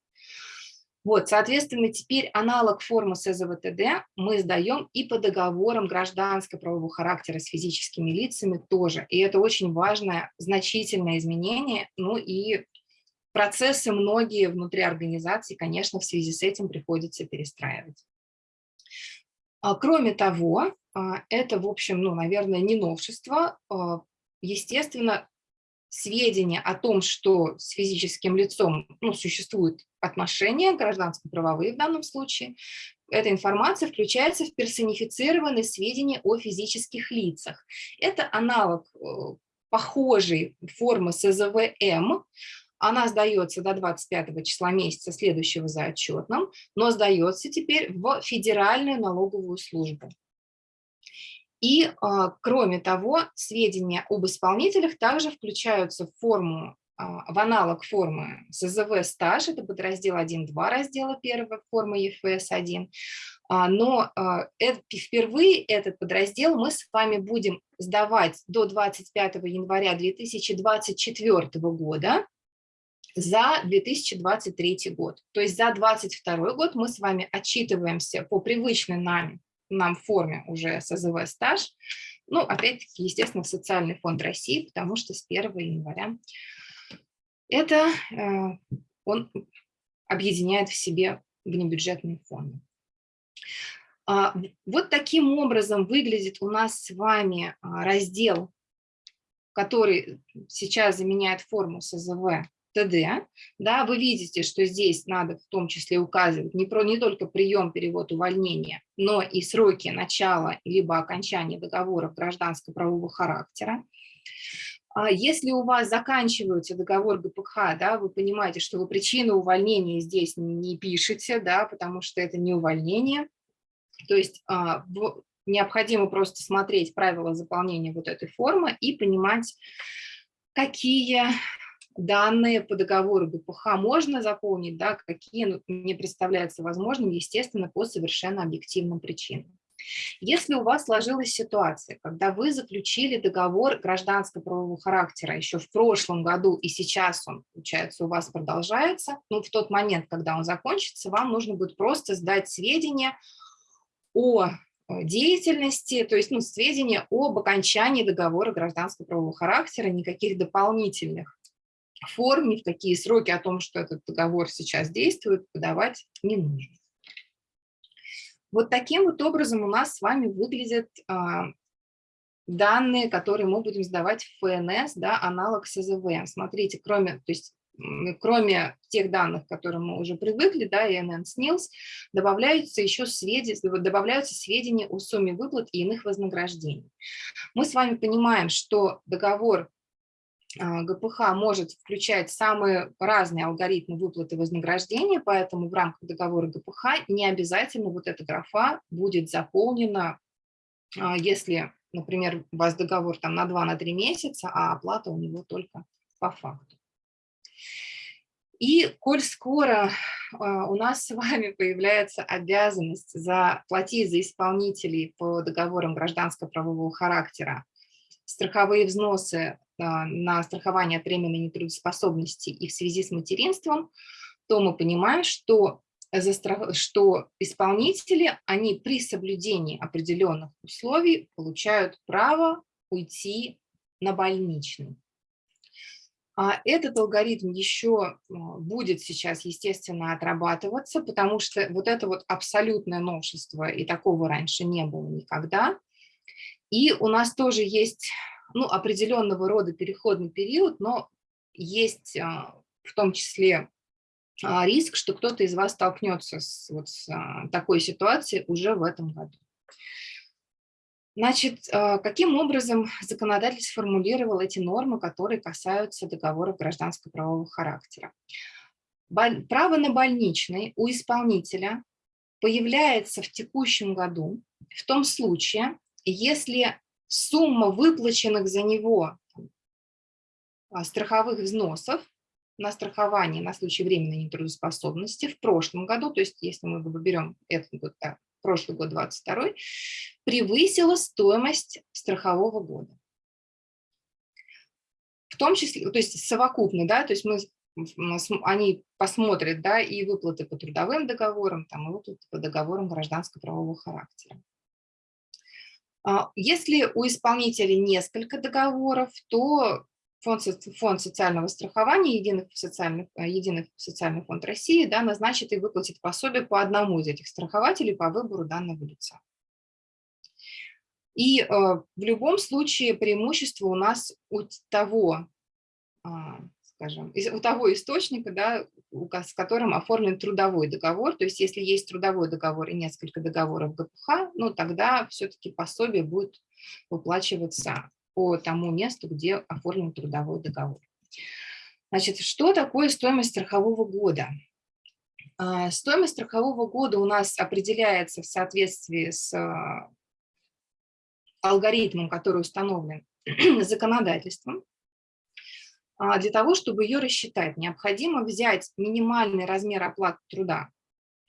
Вот, соответственно, теперь аналог формы СЗВТД мы сдаем и по договорам гражданского правового характера с физическими лицами тоже. И это очень важное, значительное изменение. Ну и процессы многие внутри организации, конечно, в связи с этим приходится перестраивать. А, кроме того, а, это, в общем, ну, наверное, не новшество. А, естественно, сведения о том, что с физическим лицом ну, существуют отношения, гражданско-правовые в данном случае, эта информация включается в персонифицированные сведения о физических лицах. Это аналог э, похожей формы СЗВМ, она сдается до 25 числа месяца следующего за отчетным, но сдается теперь в Федеральную налоговую службу. И, а, кроме того, сведения об исполнителях также включаются в форму а, в аналог формы СЗВ стаж, это подраздел 1.2 раздела 1 формы ЕФС-1, а, но впервые этот подраздел мы с вами будем сдавать до 25 января 2024 года за 2023 год. То есть за 2022 год мы с вами отчитываемся по привычной нами нам форме уже СЗВ стаж. Ну, опять-таки, естественно, Социальный фонд России, потому что с 1 января это э, он объединяет в себе внебюджетные фонды. А, вот таким образом выглядит у нас с вами а, раздел, который сейчас заменяет форму СЗВ ТД, да, вы видите, что здесь надо в том числе указывать не, про, не только прием, перевод, увольнения, но и сроки начала либо окончания договоров гражданского правового характера. А если у вас заканчивается договор ГПХ, да, вы понимаете, что вы причину увольнения здесь не пишете, да, потому что это не увольнение. То есть а, необходимо просто смотреть правила заполнения вот этой формы и понимать, какие данные по договору ГПХ можно заполнить, да, какие ну, не представляется возможным, естественно, по совершенно объективным причинам. Если у вас сложилась ситуация, когда вы заключили договор гражданского правового характера еще в прошлом году, и сейчас он, получается, у вас продолжается, ну, в тот момент, когда он закончится, вам нужно будет просто сдать сведения о э, деятельности, то есть ну, сведения об окончании договора гражданского правового характера, никаких дополнительных форм, ни в какие сроки о том, что этот договор сейчас действует, подавать не нужно. Вот таким вот образом у нас с вами выглядят а, данные, которые мы будем сдавать в ФНС, да, аналог СЗВ. Смотрите, кроме, то есть кроме тех данных, к которым мы уже привыкли, да, ИНН, СНИЛС, добавляются еще сведения, добавляются сведения о сумме выплат и иных вознаграждений. Мы с вами понимаем, что договор ГПХ может включать самые разные алгоритмы выплаты вознаграждения, поэтому в рамках договора ГПХ не обязательно вот эта графа будет заполнена, а, если, например, у вас договор там на 2-3 месяца, а оплата у него только по факту. И коль скоро а, у нас с вами появляется обязанность заплатить за исполнителей по договорам гражданско-правового характера страховые взносы а, на страхование от временной нетрудоспособности и в связи с материнством, то мы понимаем, что, что исполнители, они при соблюдении определенных условий получают право уйти на больничный. А этот алгоритм еще а, будет сейчас, естественно, отрабатываться, потому что вот это вот абсолютное новшество, и такого раньше не было никогда. И у нас тоже есть ну, определенного рода переходный период, но есть а, в том числе риск, что кто-то из вас столкнется с, вот, с такой ситуацией уже в этом году. Значит, а, каким образом законодатель сформулировал эти нормы, которые касаются договоров гражданско-правового характера? Право на больничный у исполнителя появляется в текущем году в том случае, если сумма выплаченных за него а, страховых взносов на страхование на случай временной нетрудоспособности в прошлом году, то есть если мы берем этот год, да, прошлый год 22, превысила стоимость страхового года. В том числе, то есть совокупно, да, то есть мы, они посмотрят, да, и выплаты по трудовым договорам, там, и выплаты по договорам гражданско-правового характера. А, если у исполнителя несколько договоров, то фонд, фонд социального страхования, единый социальный, э, единый социальный фонд России да, назначит и выплатит пособие по одному из этих страхователей по выбору данного лица. И э, в любом случае преимущество у нас у того, э, скажем, у того источника, да, с которым оформлен трудовой договор. То есть если есть трудовой договор и несколько договоров ГПХ, ну тогда все-таки пособие будет выплачиваться по тому месту, где оформлен трудовой договор. Значит, что такое стоимость страхового года? А, стоимость страхового года у нас определяется в соответствии с а, алгоритмом, который установлен законодательством. А, для того, чтобы ее рассчитать, необходимо взять минимальный размер оплаты труда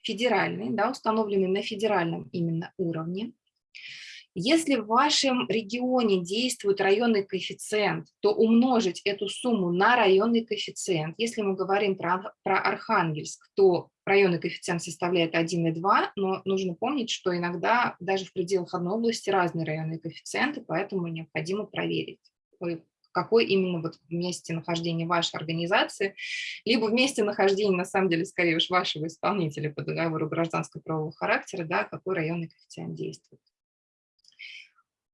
федеральный, да, установленный на федеральном именно уровне, если в вашем регионе действует районный коэффициент, то умножить эту сумму на районный коэффициент. Если мы говорим про, про Архангельск, то районный коэффициент составляет 1,2, но нужно помнить, что иногда даже в пределах одной области разные районные коэффициенты, поэтому необходимо проверить, какой именно вот месте нахождения вашей организации, либо в месте нахождения, на самом деле, скорее уж вашего исполнителя по договору гражданского правового характера, да, какой районный коэффициент действует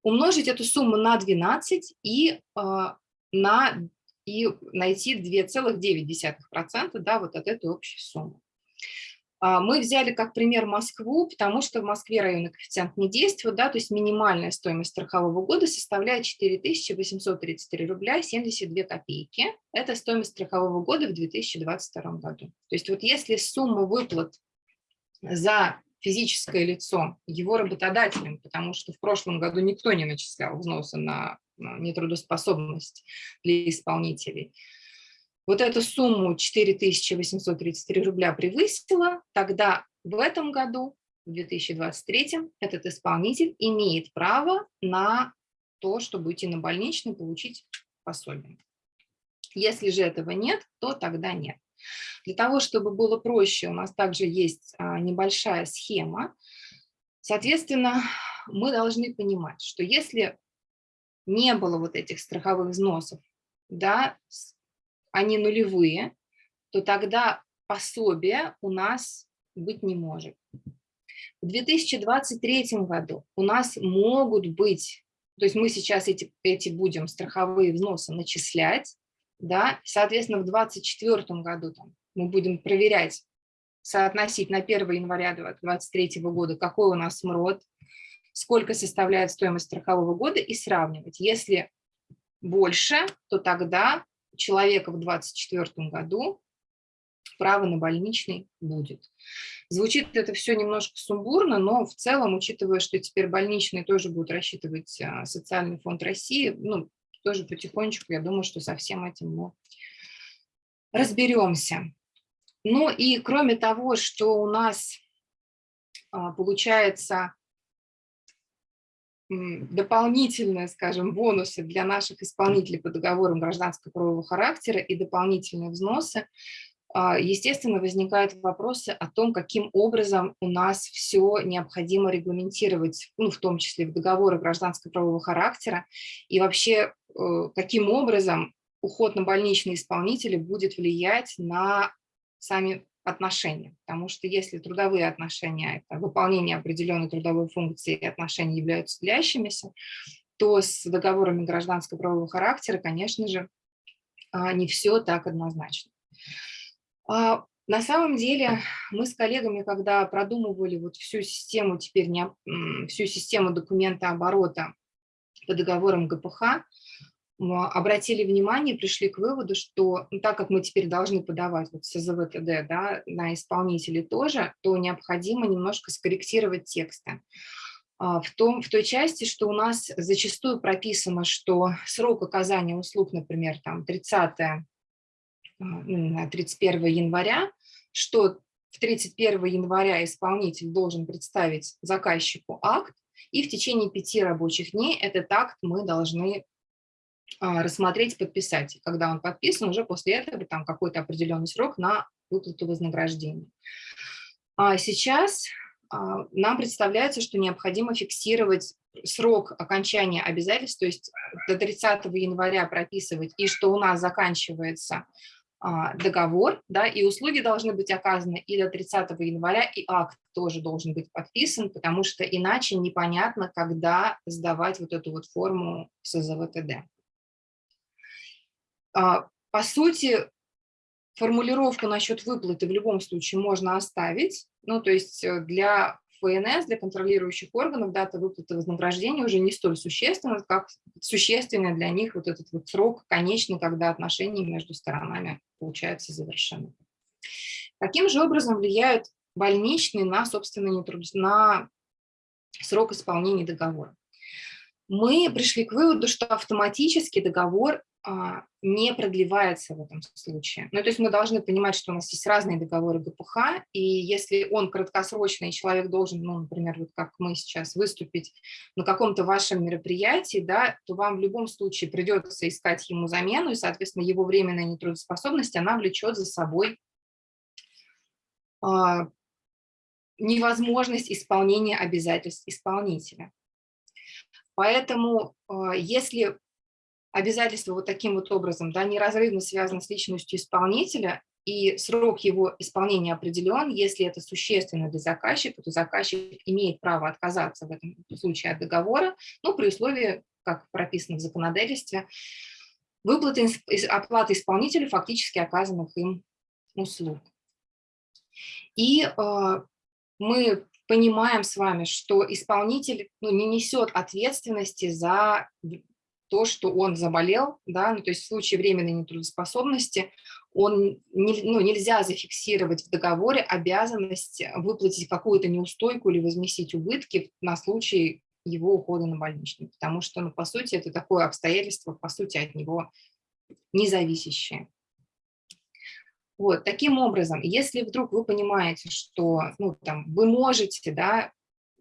умножить эту сумму на 12 и, а, на, и найти 2,9% да, вот от этой общей суммы. А, мы взяли как пример Москву, потому что в Москве районный коэффициент не действует, да, то есть минимальная стоимость страхового года составляет 4833 рубля 72 копейки. Это стоимость страхового года в 2022 году. То есть вот если сумма выплат за физическое лицо его работодателем, потому что в прошлом году никто не начислял взносы на нетрудоспособность для исполнителей. Вот эту сумму 4833 рубля превысила, тогда в этом году, в 2023, этот исполнитель имеет право на то, чтобы идти на больничный, получить пособие. Если же этого нет, то тогда нет. Для того, чтобы было проще, у нас также есть а, небольшая схема. Соответственно, мы должны понимать, что если не было вот этих страховых взносов, да, они нулевые, то тогда пособие у нас быть не может. В 2023 году у нас могут быть, то есть мы сейчас эти, эти будем страховые взносы начислять, да, соответственно, в 2024 году там, мы будем проверять, соотносить на 1 января 2023 года, какой у нас МРОД, сколько составляет стоимость страхового года и сравнивать. Если больше, то тогда человека в 2024 году право на больничный будет. Звучит это все немножко сумбурно, но в целом, учитывая, что теперь больничные тоже будут рассчитывать а, социальный фонд России, ну, тоже потихонечку, я думаю, что со всем этим мы разберемся. Ну и кроме того, что у нас а, получается дополнительные, скажем, бонусы для наших исполнителей по договорам гражданского правового характера и дополнительные взносы, а, естественно, возникают вопросы о том, каким образом у нас все необходимо регламентировать, ну, в том числе в договоры гражданского правового характера, и вообще э, каким образом уход на больничные исполнители будет влиять на сами отношения. Потому что если трудовые отношения – это выполнение определенной трудовой функции и отношения являются длящимися, то с договорами гражданского правового характера, конечно же, а, не все так однозначно. А, на самом деле мы с коллегами, когда продумывали вот всю систему, теперь не, всю систему документа оборота по договорам ГПХ, обратили внимание, пришли к выводу, что ну, так как мы теперь должны подавать вот СЗВТД да, на исполнителей тоже, то необходимо немножко скорректировать тексты. А, в, том, в той части, что у нас зачастую прописано, что срок оказания услуг, например, там 30 31 января, что в 31 января исполнитель должен представить заказчику акт, и в течение пяти рабочих дней этот акт мы должны а, рассмотреть, подписать. Когда он подписан, уже после этого там какой-то определенный срок на выплату вознаграждения. А сейчас а, нам представляется, что необходимо фиксировать срок окончания обязательств, то есть до 30 января прописывать, и что у нас заканчивается а, договор, да, и услуги должны быть оказаны и до 30 января, и акт тоже должен быть подписан, потому что иначе непонятно, когда сдавать вот эту вот форму СЗВТД. А, по сути, формулировку насчет выплаты в любом случае можно оставить, ну, то есть э, для ФНС, для контролирующих органов дата выплаты вознаграждения уже не столь существенна, как существенный для них вот этот вот срок конечный, когда отношения между сторонами, получается, завершены. Каким же образом влияют больничные на, собственно, на срок исполнения договора? Мы пришли к выводу, что автоматически договор не продлевается в этом случае. Ну, то есть мы должны понимать, что у нас есть разные договоры ГПХ, и если он краткосрочный, и человек должен, ну, например, вот как мы сейчас, выступить на каком-то вашем мероприятии, да, то вам в любом случае придется искать ему замену, и, соответственно, его временная нетрудоспособность, она влечет за собой а, невозможность исполнения обязательств исполнителя. Поэтому, а, если обязательство вот таким вот образом, да, неразрывно связано с личностью исполнителя, и срок его исполнения определен, если это существенно для заказчика, то заказчик имеет право отказаться в этом случае от договора, ну, при условии, как прописано в законодательстве, выплаты оплаты исполнителю фактически оказанных им услуг. И э, мы понимаем с вами, что исполнитель ну, не несет ответственности за то, что он заболел, да, ну, то есть в случае временной нетрудоспособности он не, ну, нельзя зафиксировать в договоре обязанность выплатить какую-то неустойку или возместить убытки на случай его ухода на больничный, потому что, ну, по сути, это такое обстоятельство, по сути, от него независящее. Вот, таким образом, если вдруг вы понимаете, что ну, там, вы можете да,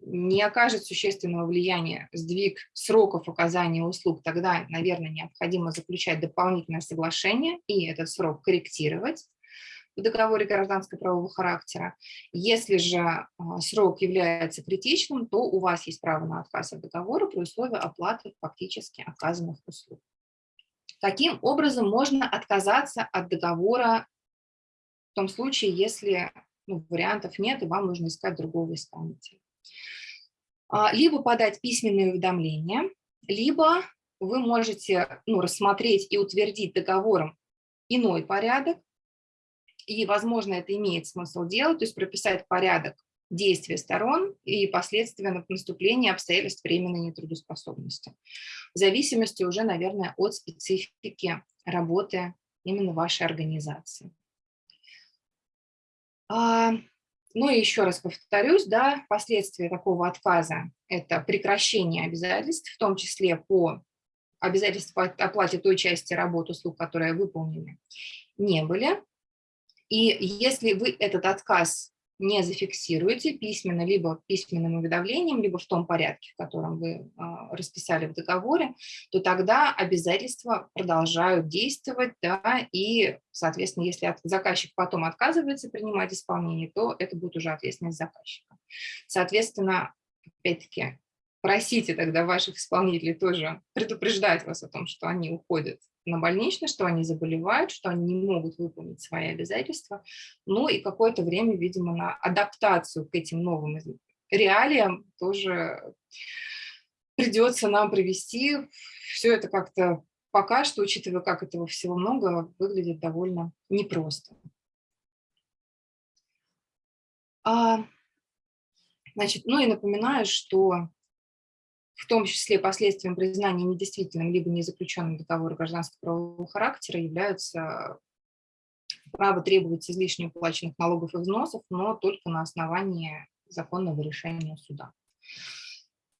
не окажет существенного влияния сдвиг сроков оказания услуг, тогда, наверное, необходимо заключать дополнительное соглашение и этот срок корректировать в договоре гражданского правового характера. Если же а, срок является критичным, то у вас есть право на отказ от договора при условии оплаты фактически оказанных услуг. Таким образом можно отказаться от договора в том случае, если ну, вариантов нет, и вам нужно искать другого исполнителя. А, либо подать письменное уведомление, либо вы можете ну, рассмотреть и утвердить договором иной порядок, и, возможно, это имеет смысл делать, то есть прописать порядок действия сторон и последствия наступления обстоятельств временной нетрудоспособности. В зависимости уже, наверное, от специфики работы именно вашей организации. Ну и еще раз повторюсь, да, последствия такого отказа – это прекращение обязательств, в том числе по обязательств по оплате той части работ, услуг, которые выполнены, не были. И если вы этот отказ не зафиксируете письменно, либо письменным уведомлением, либо в том порядке, в котором вы а, расписали в договоре, то тогда обязательства продолжают действовать, да, и, соответственно, если заказчик потом отказывается принимать исполнение, то это будет уже ответственность заказчика. Соответственно, опять-таки, просите тогда ваших исполнителей тоже предупреждать вас о том, что они уходят на больничный, что они заболевают, что они не могут выполнить свои обязательства. Ну и какое-то время, видимо, на адаптацию к этим новым реалиям тоже придется нам провести. Все это как-то пока что, учитывая, как этого всего много, выглядит довольно непросто. А, значит, ну и напоминаю, что в том числе последствием признания недействительным либо незаключенным договора гражданского правового характера являются право требовать излишне уплаченных налогов и взносов, но только на основании законного решения суда.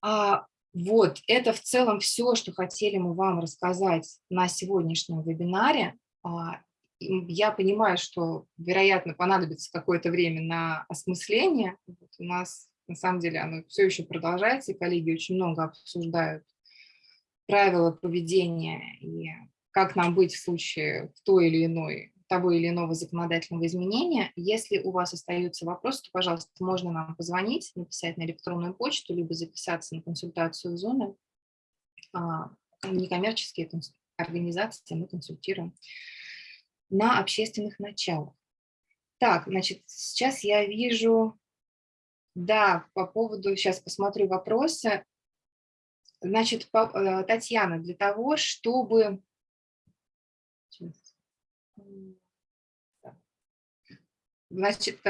А, вот, это в целом все, что хотели мы вам рассказать на сегодняшнем вебинаре. А, я понимаю, что, вероятно, понадобится какое-то время на осмысление. Вот у нас на самом деле оно все еще продолжается, и коллеги очень много обсуждают правила поведения и как нам быть в случае в той или иной, того или иного законодательного изменения. Если у вас остаются вопросы, то, пожалуйста, можно нам позвонить, написать на электронную почту, либо записаться на консультацию в зоны. А, некоммерческие организации мы консультируем на общественных началах. Так, значит, сейчас я вижу да, по поводу, сейчас посмотрю вопросы. Значит, э, Татьяна, для того, чтобы... Значит,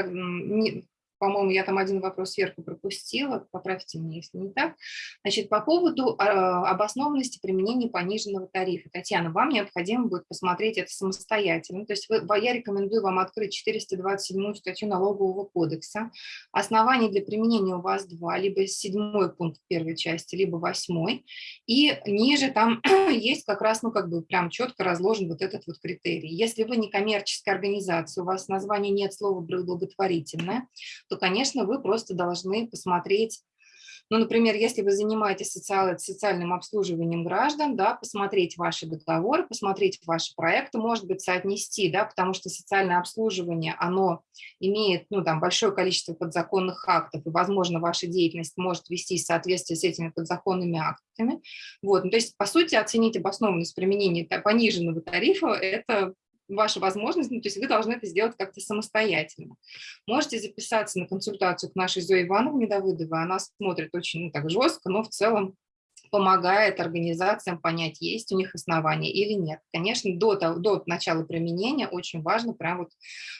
по-моему, я там один вопрос сверху пропустила, поправьте меня, если не так. Значит, по поводу а, обоснованности применения пониженного тарифа. Татьяна, вам необходимо будет посмотреть это самостоятельно. То есть вы, я рекомендую вам открыть 427 статью Налогового кодекса. Оснований для применения у вас два, либо седьмой пункт первой части, либо восьмой. И ниже там есть как раз, ну, как бы прям четко разложен вот этот вот критерий. Если вы не коммерческая организация, у вас название нет слова благотворительное, то, конечно, вы просто должны посмотреть, ну, например, если вы занимаетесь социал, социальным обслуживанием граждан, да, посмотреть ваши договоры, посмотреть ваши проекты, может быть, соотнести, да, потому что социальное обслуживание, оно имеет, ну, там, большое количество подзаконных актов, и, возможно, ваша деятельность может вести в соответствии с этими подзаконными актами. Вот, ну, то есть, по сути, оценить обоснованность применения пониженного тарифа – это ваша возможность, ну, то есть вы должны это сделать как-то самостоятельно. Можете записаться на консультацию к нашей Зое Ивановне Давыдовой, она смотрит очень ну, так жестко, но в целом помогает организациям понять, есть у них основания или нет. Конечно, до, до начала применения очень важно прям вот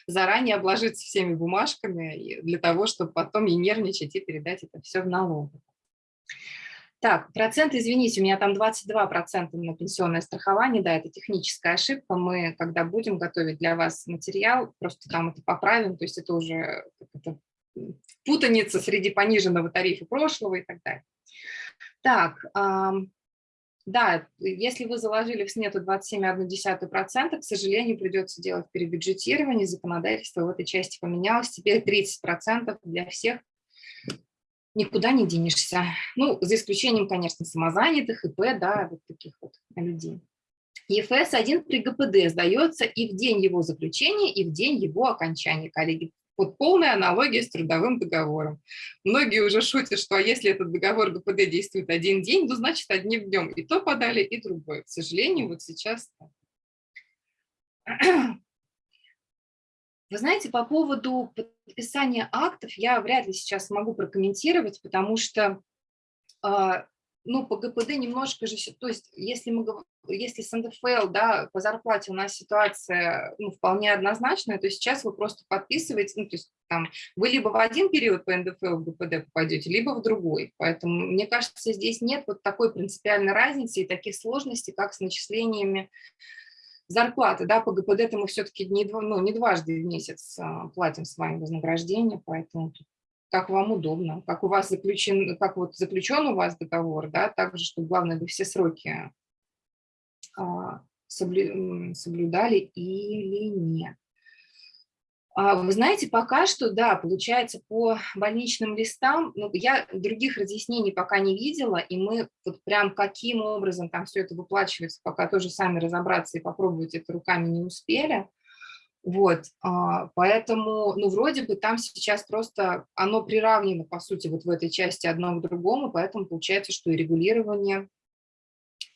заранее обложиться всеми бумажками для того, чтобы потом не нервничать и передать это все в налоговую. Так, процент, извините, у меня там 22% на пенсионное страхование, да, это техническая ошибка. Мы, когда будем готовить для вас материал, просто там это поправим, то есть это уже это путаница среди пониженного тарифа прошлого и так далее. Так, да, если вы заложили в снету 27,1%, к сожалению, придется делать перебюджетирование, законодательство в этой части поменялось, теперь 30% для всех никуда не денешься. Ну, за исключением, конечно, самозанятых, ИП, да, вот таких вот людей. ЕФС-1 при ГПД сдается и в день его заключения, и в день его окончания, коллеги. Вот полная аналогия с трудовым договором. Многие уже шутят, что а если этот договор ГПД действует один день, то значит одним днем и то подали, и другое. К сожалению, вот сейчас Вы знаете, по поводу подписания актов я вряд ли сейчас могу прокомментировать, потому что э, ну, по ГПД немножко же, то есть если, мы, если с НДФЛ, да, по зарплате у нас ситуация ну, вполне однозначная, то сейчас вы просто подписываете, ну, то есть там вы либо в один период по НДФЛ в ГПД попадете, либо в другой. Поэтому, мне кажется, здесь нет вот такой принципиальной разницы и таких сложностей, как с начислениями зарплаты. Да, по ГПД мы все-таки не, ну, не дважды в месяц а, платим с вами вознаграждение, поэтому как вам удобно, как у вас заключен, как вот заключен у вас договор, да, также, чтобы главное, вы все сроки а, соблюдали или нет. А, вы знаете, пока что, да, получается, по больничным листам, ну, я других разъяснений пока не видела, и мы вот прям каким образом там все это выплачивается, пока тоже сами разобраться и попробовать это руками не успели. Вот, а, поэтому, ну, вроде бы там сейчас просто оно приравнено, по сути, вот в этой части одно к другому, поэтому получается, что и регулирование,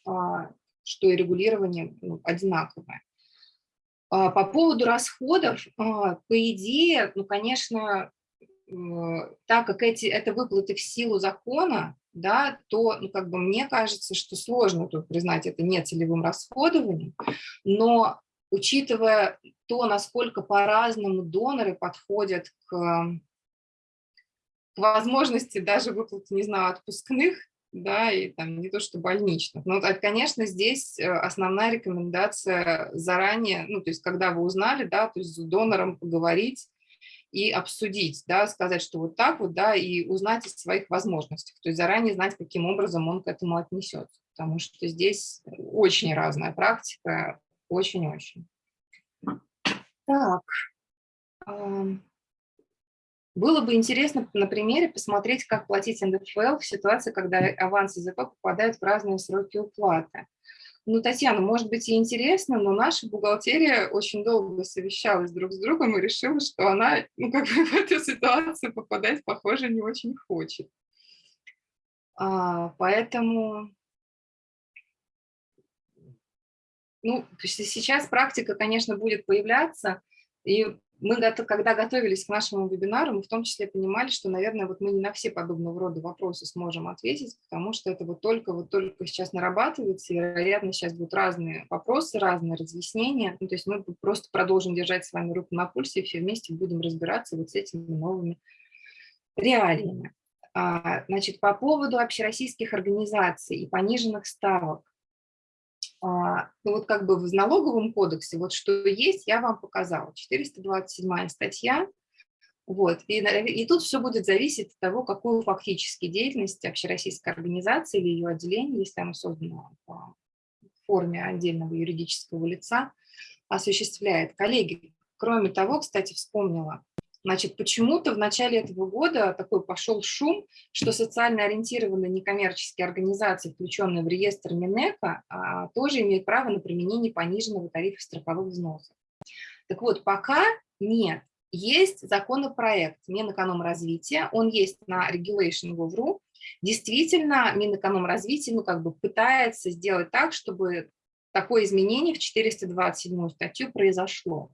а, что и регулирование ну, одинаковое. А, по поводу расходов, по идее, ну, конечно, так как эти, это выплаты в силу закона, да, то, ну, как бы мне кажется, что сложно тут признать это нецелевым расходованием, но учитывая то, насколько по-разному доноры подходят к, к возможности даже выплаты, не знаю, отпускных, да, и там не то что больничных. Но, конечно, здесь э, основная рекомендация заранее, ну, то есть когда вы узнали, да, то есть с донором поговорить и обсудить, да, сказать, что вот так вот, да, и узнать о своих возможностях, то есть заранее знать, каким образом он к этому отнесется, потому что здесь очень разная практика, очень-очень. Так. Было бы интересно на примере посмотреть, как платить НДФЛ в ситуации, когда авансы ЗП попадают в разные сроки уплаты. Ну, Татьяна, может быть и интересно, но наша бухгалтерия очень долго совещалась друг с другом и решила, что она ну, как бы в эту ситуацию попадать, похоже, не очень хочет. А, поэтому ну, сейчас практика, конечно, будет появляться, и мы, когда готовились к нашему вебинару, мы в том числе понимали, что, наверное, вот мы не на все подобного рода вопросы сможем ответить, потому что это вот только, вот только сейчас нарабатывается, и, вероятно, сейчас будут разные вопросы, разные разъяснения. Ну, то есть мы просто продолжим держать с вами руку на пульсе и все вместе будем разбираться вот с этими новыми реалиями. А, значит, по поводу общероссийских организаций и пониженных ставок. А, ну вот как бы в налоговом кодексе, вот что есть, я вам показала. 427 статья. Вот, и, и тут все будет зависеть от того, какую фактически деятельность общероссийской организации или ее отделение, если оно создано в форме отдельного юридического лица, осуществляет. Коллеги, кроме того, кстати, вспомнила, Значит, почему-то в начале этого года такой пошел шум, что социально ориентированные некоммерческие организации, включенные в реестр Минэко, а, тоже имеют право на применение пониженного тарифа страховых взносов. Так вот, пока нет. Есть законопроект Минэкономразвития, он есть на regulation.gov.ru. Действительно, Минэкономразвитие ну, как бы пытается сделать так, чтобы такое изменение в 427 статью произошло.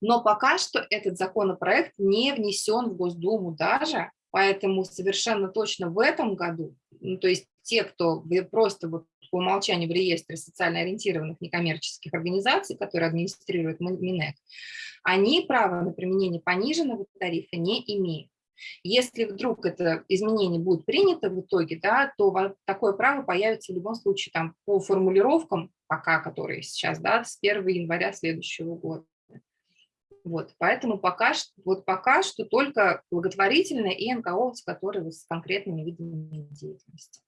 Но пока что этот законопроект не внесен в Госдуму даже, поэтому совершенно точно в этом году, ну, то есть те, кто просто вот по умолчанию в реестре социально ориентированных некоммерческих организаций, которые администрирует Минэк, они права на применение пониженного тарифа не имеют. Если вдруг это изменение будет принято в итоге, да, то такое право появится в любом случае там, по формулировкам, пока которые сейчас, да, с 1 января следующего года. Вот, поэтому пока, вот пока что только благотворительная и НКО, которые с конкретными видами деятельности.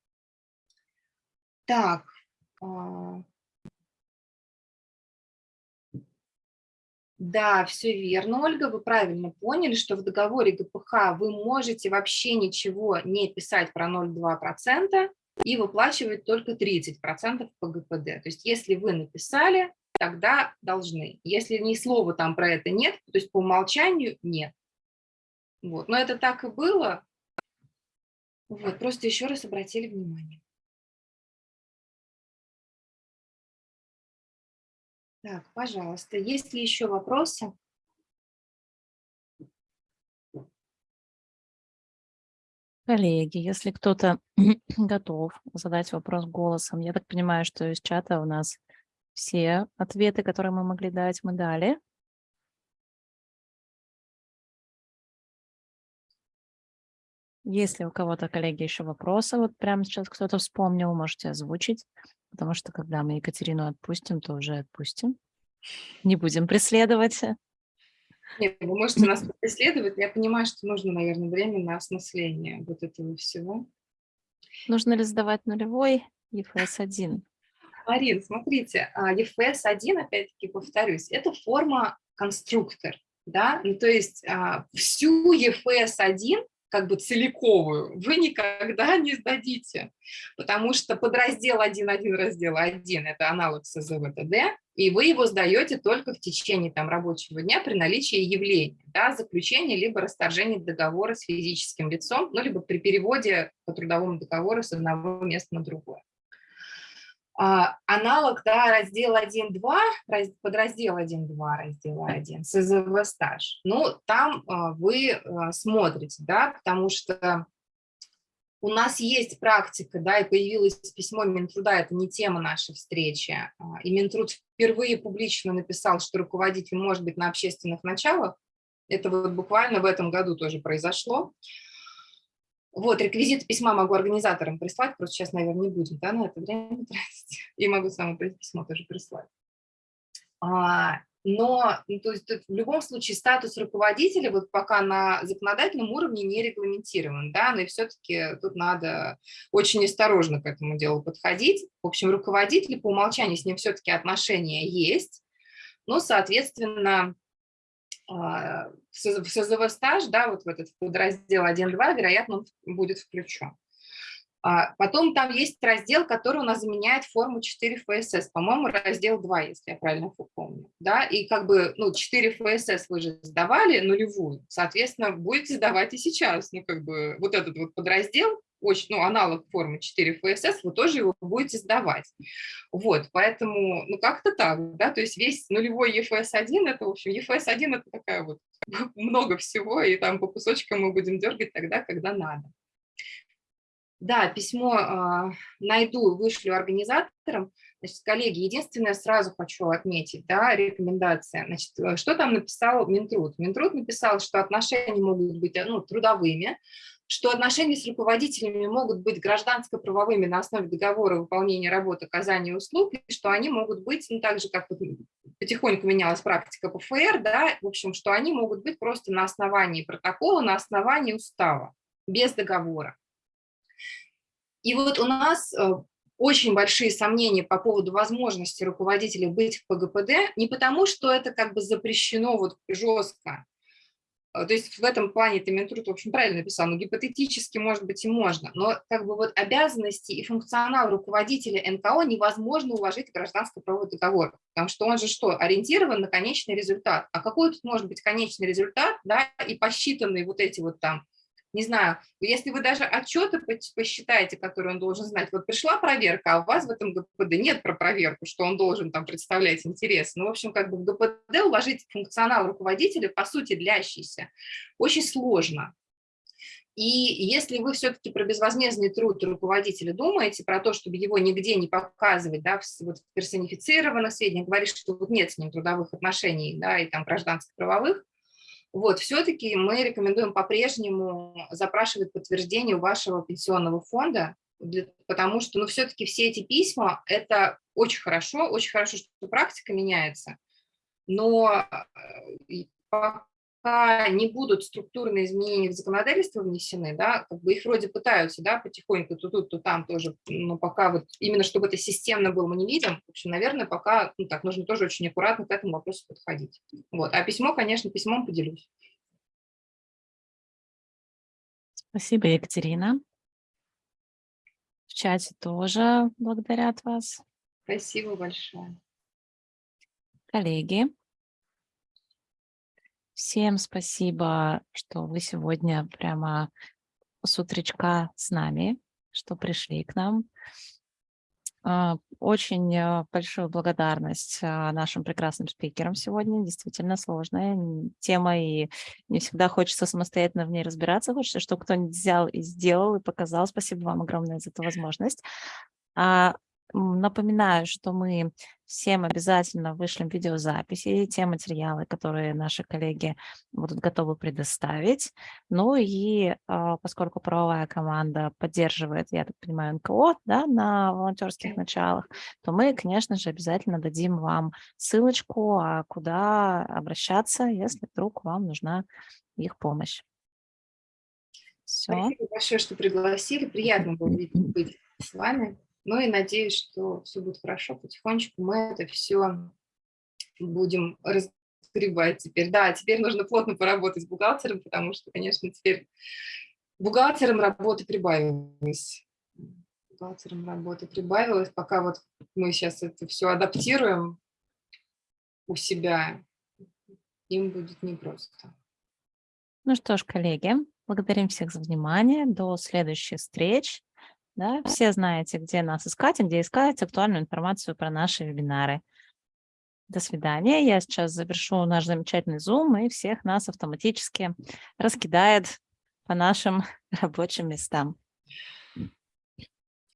Так. А. Да, все верно, Ольга, вы правильно поняли, что в договоре ГПХ вы можете вообще ничего не писать про 0,2% и выплачивать только 30% по ГПД. То есть если вы написали, тогда должны. Если ни слова там про это нет, то есть по умолчанию нет. Вот. Но это так и было. Вот. Просто еще раз обратили внимание. Так, пожалуйста, есть ли еще вопросы? Коллеги, если кто-то готов задать вопрос голосом, я так понимаю, что из чата у нас все ответы, которые мы могли дать, мы дали. Если у кого-то, коллеги, еще вопросы, вот прямо сейчас кто-то вспомнил, можете озвучить, потому что когда мы Екатерину отпустим, то уже отпустим. Не будем преследовать. Нет, вы можете нас преследовать. Я понимаю, что нужно, наверное, время на осмысление вот этого всего. Нужно ли сдавать нулевой EFS-1? Марин, смотрите, EFS-1, опять-таки повторюсь, это форма конструктор. Да? Ну, то есть а, всю EFS-1 как бы целиковую, вы никогда не сдадите, потому что подраздел 1.1 раздела 1 – это аналог СЗВТД, и вы его сдаете только в течение там, рабочего дня при наличии явления, да, заключения либо расторжения договора с физическим лицом, ну, либо при переводе по трудовому договору с одного места на другое. А, аналог да, раздел 1.2, подраздел 1.2 раздела 1, СЗВ стаж. Ну, там а, вы а, смотрите, да, потому что у нас есть практика, да, и появилось письмо Минтруда, это не тема нашей встречи, и Минтруд впервые публично написал, что руководитель может быть на общественных началах, это вот буквально в этом году тоже произошло, вот, реквизиты письма могу организаторам прислать, просто сейчас, наверное, не будем да, на это время тратить. И могу само письмо тоже прислать. А, но ну, то есть, в любом случае статус руководителя вот пока на законодательном уровне не регламентирован, да, но и все-таки тут надо очень осторожно к этому делу подходить. В общем, руководитель по умолчанию с ним все-таки отношения есть, но, соответственно, в СЗВ стаж, да, вот в этот подраздел 1.2, вероятно, он будет включен. А, потом там есть раздел, который у нас заменяет форму 4 ФСС, по-моему, раздел 2, если я правильно помню. Да? И как бы ну, 4 ФСС вы же сдавали нулевую, соответственно, будете сдавать и сейчас. Ну, как бы вот этот вот подраздел очень, ну, аналог формы 4 ФСС, вы тоже его будете сдавать. Вот, поэтому, ну, как-то так, да, то есть весь нулевой ЕФС-1, это, в общем, ЕФС-1 это такая вот много всего, и там по кусочкам мы будем дергать тогда, когда надо. Да, письмо э, найду, вышлю организаторам. Значит, коллеги, единственное, сразу хочу отметить, да, рекомендация. Значит, э, что там написал Минтруд? Минтруд написал, что отношения могут быть ну, трудовыми, что отношения с руководителями могут быть гражданско-правовыми на основе договора выполнения работы, оказания услуг, и что они могут быть, ну, так же, как потихоньку менялась практика по ФР, да, в общем, что они могут быть просто на основании протокола, на основании устава, без договора. И вот у нас э, очень большие сомнения по поводу возможности руководителя быть в ПГПД, не потому, что это как бы запрещено вот жестко, то есть в этом плане ты Минтруд, в общем, правильно написал, но гипотетически, может быть, и можно, но как бы вот обязанности и функционал руководителя НКО невозможно уложить в гражданский правовой договор, потому что он же что, ориентирован на конечный результат. А какой тут может быть конечный результат, да, и посчитанные вот эти вот там не знаю, если вы даже отчеты посчитаете, которые он должен знать, вот пришла проверка, а у вас в этом ГПД нет про проверку, что он должен там представлять интерес. Ну, в общем, как бы в ГПД уложить функционал руководителя, по сути, длящийся, очень сложно. И если вы все-таки про безвозмездный труд руководителя думаете, про то, чтобы его нигде не показывать, да, вот в персонифицированных сведениях, говорить, что вот нет с ним трудовых отношений, да, и там гражданско-правовых, вот, все-таки мы рекомендуем по-прежнему запрашивать подтверждение у вашего пенсионного фонда, для, потому что, ну, все-таки все эти письма, это очень хорошо, очень хорошо, что практика меняется, но э, пока не будут структурные изменения в законодательство внесены, да, как бы их вроде пытаются, да, потихоньку то тут, то там тоже, но пока вот именно чтобы это системно было, мы не видим. В общем, наверное, пока, ну так, нужно тоже очень аккуратно к этому вопросу подходить. Вот, а письмо, конечно, письмом поделюсь. Спасибо, Екатерина. В чате тоже благодарят вас. Спасибо большое. Коллеги, Всем спасибо, что вы сегодня прямо с утречка с нами, что пришли к нам. А, Очень а, большую благодарность а, нашим прекрасным спикерам сегодня. Действительно сложная тема, и не всегда хочется самостоятельно в ней разбираться. Хочется, чтобы кто-нибудь взял и сделал, и показал. Спасибо вам огромное за эту возможность. Напоминаю, что мы всем обязательно вышлем видеозаписи, те материалы, которые наши коллеги будут готовы предоставить. Ну и а, поскольку правовая команда поддерживает, я так понимаю, НКО да, на волонтерских началах, то мы, конечно же, обязательно дадим вам ссылочку, а куда обращаться, если вдруг вам нужна их помощь. Все. Спасибо большое, что пригласили. Приятно было быть с вами. Ну и надеюсь, что все будет хорошо. Потихонечку мы это все будем разгребать теперь. Да, теперь нужно плотно поработать с бухгалтером, потому что, конечно, теперь бухгалтером работы прибавилось. Бухгалтером работы прибавилось. Пока вот мы сейчас это все адаптируем у себя, им будет непросто. Ну что ж, коллеги, благодарим всех за внимание. До следующих встреч. Да, все знаете, где нас искать и где искать актуальную информацию про наши вебинары. До свидания. Я сейчас завершу наш замечательный Zoom и всех нас автоматически раскидает по нашим рабочим местам.